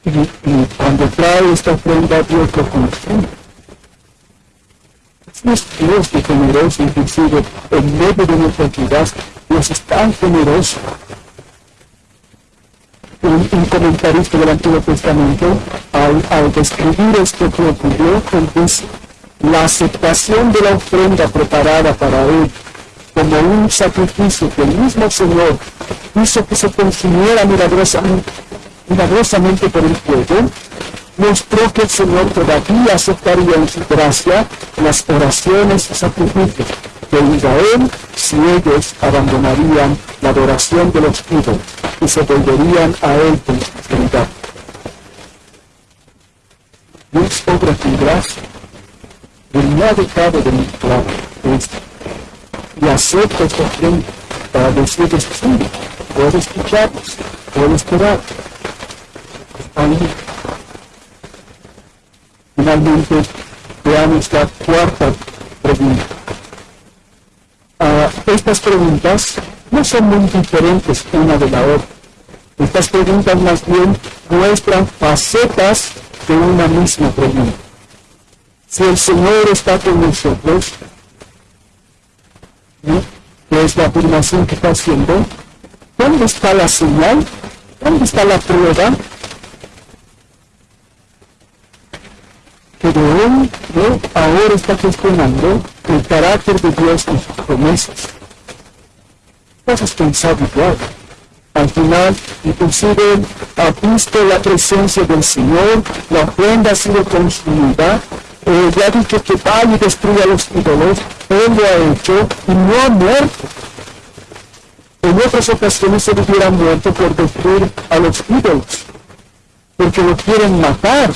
Y, cuando trae esta ofrenda, Dios lo consume es Dios que generoso, inclusive en medio de nuestra entidad, Dios es tan generoso. un, comentarista del Antiguo Testamento, al, describir esto que ocurrió, dice, la aceptación de la ofrenda preparada para él como un sacrificio que el mismo Señor hizo que se consumiera milagrosamente, milagrosamente por el fuego, mostró que el Señor todavía aceptaría en su gracia las oraciones y sacrificios de Israel si ellos abandonarían la adoración de los ídolos y se volverían a Él con sinceridad. Dios obra con gracia, Él no ha dejado de mostrar esto y acepta esta ofrenda para decirles sí, puedo escucharlos, puedo esperar. Finalmente, veamos la cuarta pregunta. Uh, estas preguntas no son muy diferentes una de la otra. Estas preguntas más bien muestran facetas de una misma pregunta. Si el Señor está con nosotros, que es la afirmación que está haciendo, ¿dónde está la señal? ¿Dónde está la prueba? Pero él ahora está cuestionando el carácter de Dios y sus promesas. Vas pensado igual. Al final, inclusive, ha visto la presencia del Señor, la ofrenda ha sido consumida, eh, ya dicho que vaya y destruya los ídolos, Él lo ha hecho y no ha muerto. En otras ocasiones se hubiera muerto por destruir a los ídolos, porque lo quieren matar,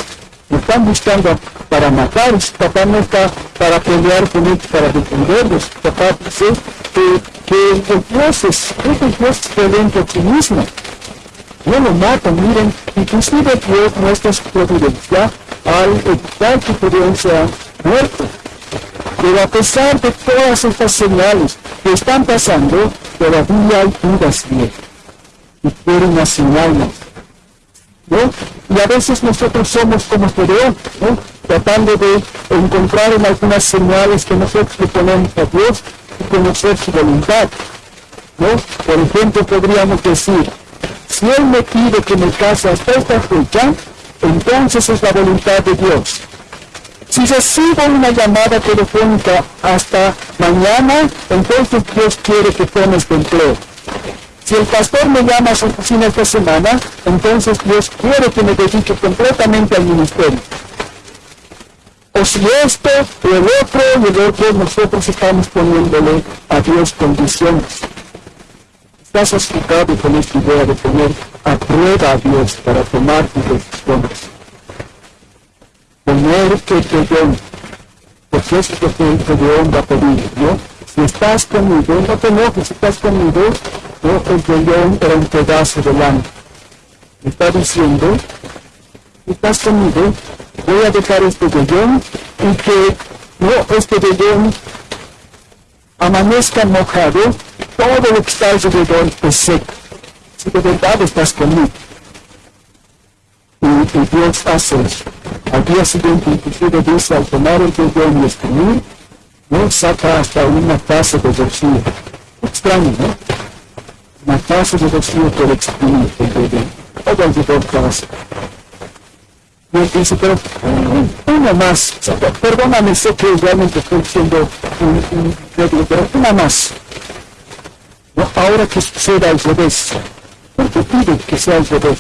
están buscando para matar, papá no está para pelear con ellos, para defenderlos, papá dice que, que el Dios es, el Dios es a sí mismo. No lo matan, miren, inclusive Dios muestra su providencia al evitar que pudieran ser muerto. Pero a pesar de todas estas señales que están pasando, todavía hay dudas de Y quieren una señal Y a veces nosotros somos como Gedeón, ¿no? tratando de encontrar en algunas señales que nosotros le ponemos a Dios y conocer su voluntad. ¿no? Por ejemplo, podríamos decir, si Él me pide que me case hasta esta fecha, entonces es la voluntad de Dios. Si recibo una llamada telefónica hasta mañana, entonces Dios quiere que tomes de empleo. Si el pastor me llama a su oficina esta semana, entonces Dios quiere que me dedique completamente al ministerio. O si esto o el otro y el otro, nosotros estamos poniéndole a Dios condiciones. Estás asustado con esta idea de poner a prueba a Dios para tomar tus decisiones. Poner que te den, porque es lo que el león va a pedir, ¿no? Si estás conmigo, no te enojes, si estás conmigo, ¿no? el león era un pedazo de lana. Me está diciendo, si estás conmigo, voy a dejar este león y que no este león amanezca mojado, todo lo que está alrededor es seco si de verdad estás conmigo. Y, Dios hace eso. Al día siguiente, inclusive dice, al tomar el perdón y escribir, no saca hasta una taza de bolsillo. Extraño, ¿no? Una taza de bolsillo por exprimir el perdón. Todo el perdón pasa. Y él dice, pero una más, perdóname, sé que realmente estoy siendo un, un, pero una más. ¿No? Ahora que suceda al revés, ¿Por qué pide que sea al revés?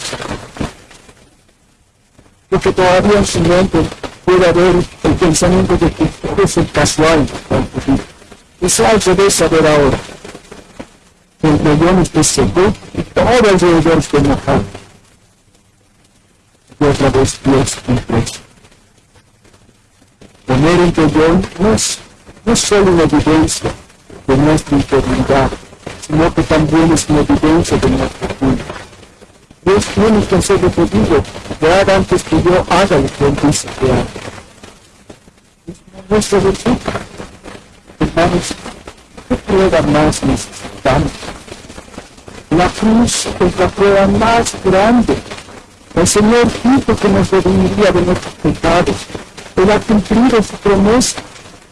Porque todavía en su mente puede haber el pensamiento de que es el casual Y sea al revés a ver ahora. Que el león esté seco y todo alrededor esté mojado. Y otra vez Dios impreso. Poner el es, no es solo una evidencia de nuestra integridad, sino que también es una evidencia de nuestra culpa. Dios tiene que hacer pedido, ya antes que yo haga lo que Él dice que haga. Es nuestra virtud. Hermanos, ¿qué prueba más necesitamos? La cruz es la prueba más grande. El Señor dijo que nos redimiría de nuestros pecados. Él ha cumplido su promesa.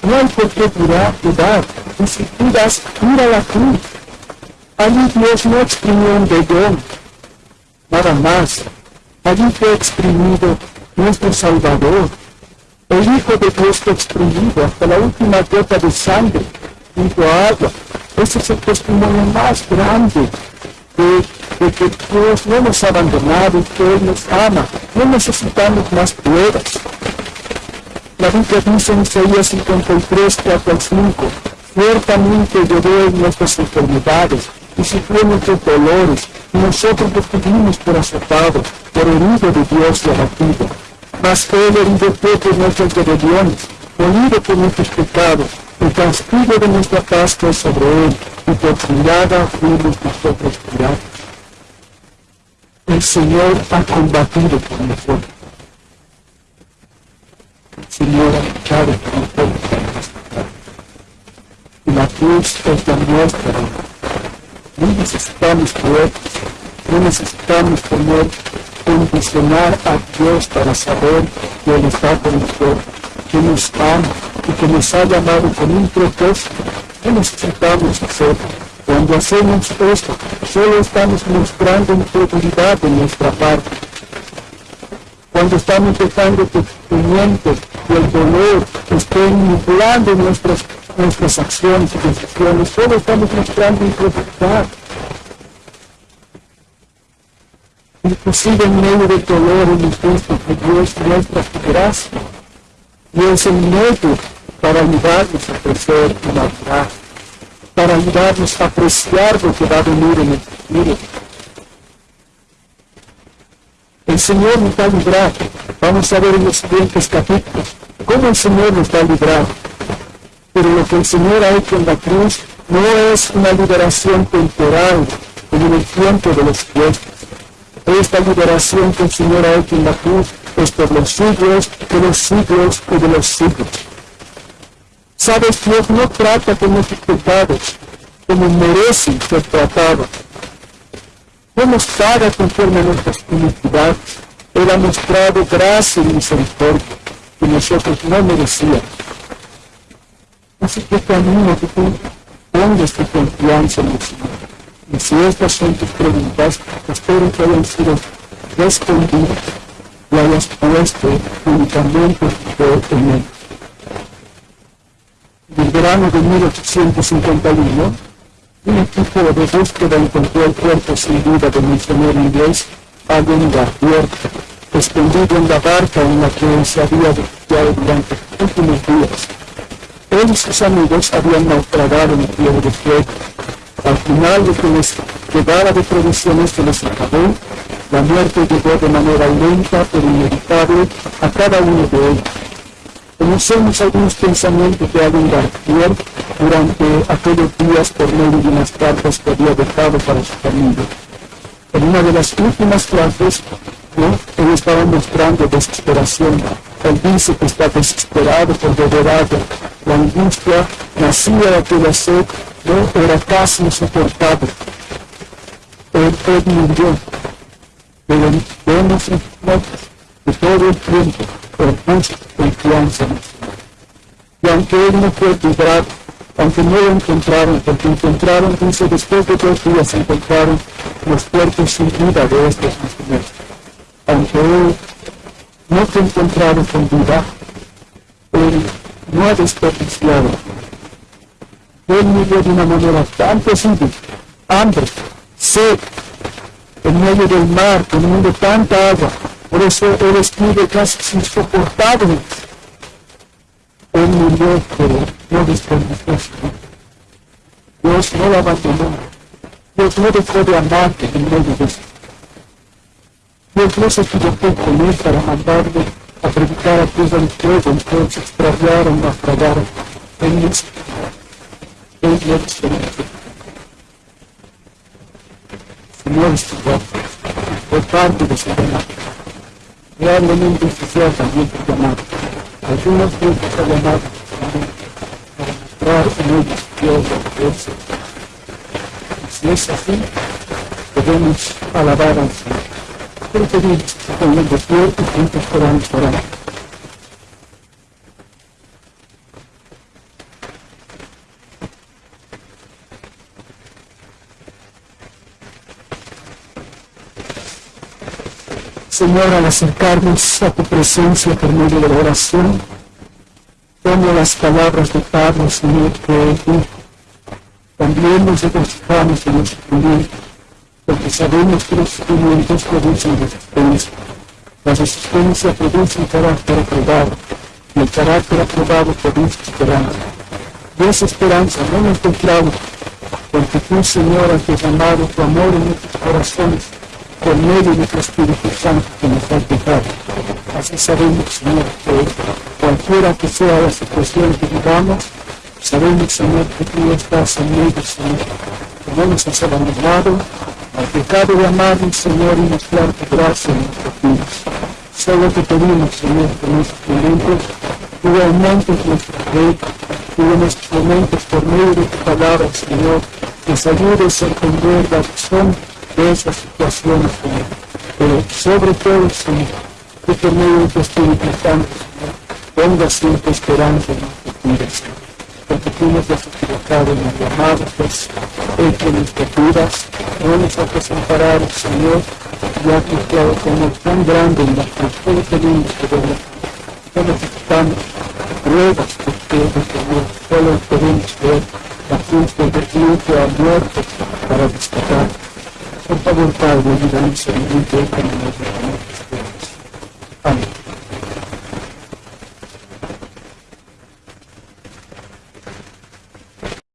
No hay por qué dudar, Y si dudas, mira la cruz. Allí Dios no exprimió un vellón. Nada más. Allí fue exprimido nuestro Salvador. El Hijo de Dios fue exprimido hasta la última gota de sangre a agua. Ese es el testimonio más grande de, que Dios no nos ha abandonado y que Él nos ama. No necesitamos más pruebas. La Biblia dice en Isaías 53, 4 al 5, ciertamente lloró en nuestras enfermedades y sufrió nuestros dolores, nosotros lo tuvimos por azotado, por herido de Dios y abatido. Mas Él herido fue por nuestras rebeliones, molido por nuestros pecados, el castigo de nuestra paz fue sobre Él, y por su llaga fuimos nosotros curados. El Señor ha combatido por nosotros. El Señor ha luchado por nosotros. Y la cruz es la nuestra. No necesitamos poetas, no necesitamos tener condicionar a Dios para saber que Él está con nosotros, que nos ama y que nos ha llamado con un propósito. No necesitamos hacerlo. Cuando hacemos esto, solo estamos mostrando integridad de nuestra parte. Cuando estamos dejando que el sufrimiento y el dolor estén manipulando nuestras, nuestras acciones y decisiones, solo estamos mostrando integridad. Inclusive en medio del dolor hemos visto que Dios muestra su gracia y es el medio para ayudarnos a crecer y madurar para ayudarnos a apreciar lo que va a venir en el futuro. El Señor nos va a. Vamos a ver en los siguientes capítulos cómo el Señor nos va a. Pero lo que el Señor ha hecho en la cruz no es una liberación temporal, en el tiempo de los fiestas. Esta liberación que el Señor ha hecho en la cruz es por los siglos de los siglos y de los siglos. Sabes, Dios no trata con nuestros como merecen ser tratados. No nos conforme a nuestras iniquidades. Él ha mostrado gracia y misericordia que nosotros no merecíamos. Así que te animo que tú pongas tu confianza en el Señor. Y si estas son tus preguntas, espero que hayan sido respondidas y hayas puesto únicamente fe en Él del verano de 1851, un equipo de búsqueda encontró el cuerpo sin vida del misionero inglés Allen Garfield, escondido en la barca en la que se había refugiado durante últimos días. Él y sus amigos habían naufragado en el río de fuego. Al final de que les quedaba de provisiones se les acabó, la muerte llegó de manera lenta pero inevitable a cada uno de ellos. Conocemos algunos pensamientos de Allen Garfield durante aquellos días por medio de unas cartas que había dejado para su familia. En una de las últimas frases, ¿no? él estaba mostrando desesperación. Dice que está desesperado por agua. La angustia nacía de aquella sed, ¿no? era casi insoportable. Él, murió. Pero vemos en de todo el tiempo por puso confianza el. Y aunque él no fue librado, aunque no lo encontraron, porque encontraron, dice, después de dos días encontraron los cuerpos sin vida de estos misioneros. Aunque él no fue encontrado con vida, él no ha desperdiciado. Él murió de una manera tan posible, hambre, sed, en medio del mar, teniendo tanta agua, por eso él escribe casi insoportable. Él murió, pero no desperdició. Dios no lo abandonó. Dios no dejó de amarte en medio de esto. Dios no se equivocó con él para mandarle a predicar a Dios del fuego, entonces extraviaron, naufragaron. Él no Él no desperdició. Señor estuvo por parte de su llamado probablemente oficial también por llamado. Algunos grupos han llamado para mostrar en ellos Dios que es. Si es así, podemos alabar al Señor. Que se pongan de pie y juntos podamos orar. Señor, al acercarnos a tu presencia por medio de la oración, como las palabras de Pablo, Señor, que dijo, también nos los sufrimientos, porque sabemos que los sufrimientos producen resistencia. La resistencia produce un carácter aprobado, y el carácter aprobado produce esperanza. Y esa esperanza no la encontramos, porque tú, Señor, has derramado tu amor en nuestros corazones por medio de tu Espíritu Santo que nos has dejado. Así sabemos, Señor, que cualquiera que sea la situación que vivamos, sabemos, Señor, que tú estás en medio, Señor, que no nos has abandonado al pecado amarnos, Señor, y mostrar tu gracia en nuestros vidas. Solo te pedimos, Señor, que en estos momentos tú aumentes nuestra fe, tú en estos momentos, por medio de tu palabra, Señor, nos ayudes a entender la razón de esas situaciones, Señor. Pero sobre todo, Señor, que por medio de tu Espíritu Santo, Señor, ponga siempre esperanza en nuestras vidas, Señor. Porque tú nos has en el llamado, pues, hecho nuestras vidas, no nos has desamparado, Señor, y has mostrado como tan grande en la que solo tenemos que ver. No necesitamos pruebas de ustedes, Señor, solo podemos ver la cruz del declive a muerte para destacar. Por favor, Padre, ayúdanos a vivir de esta manera.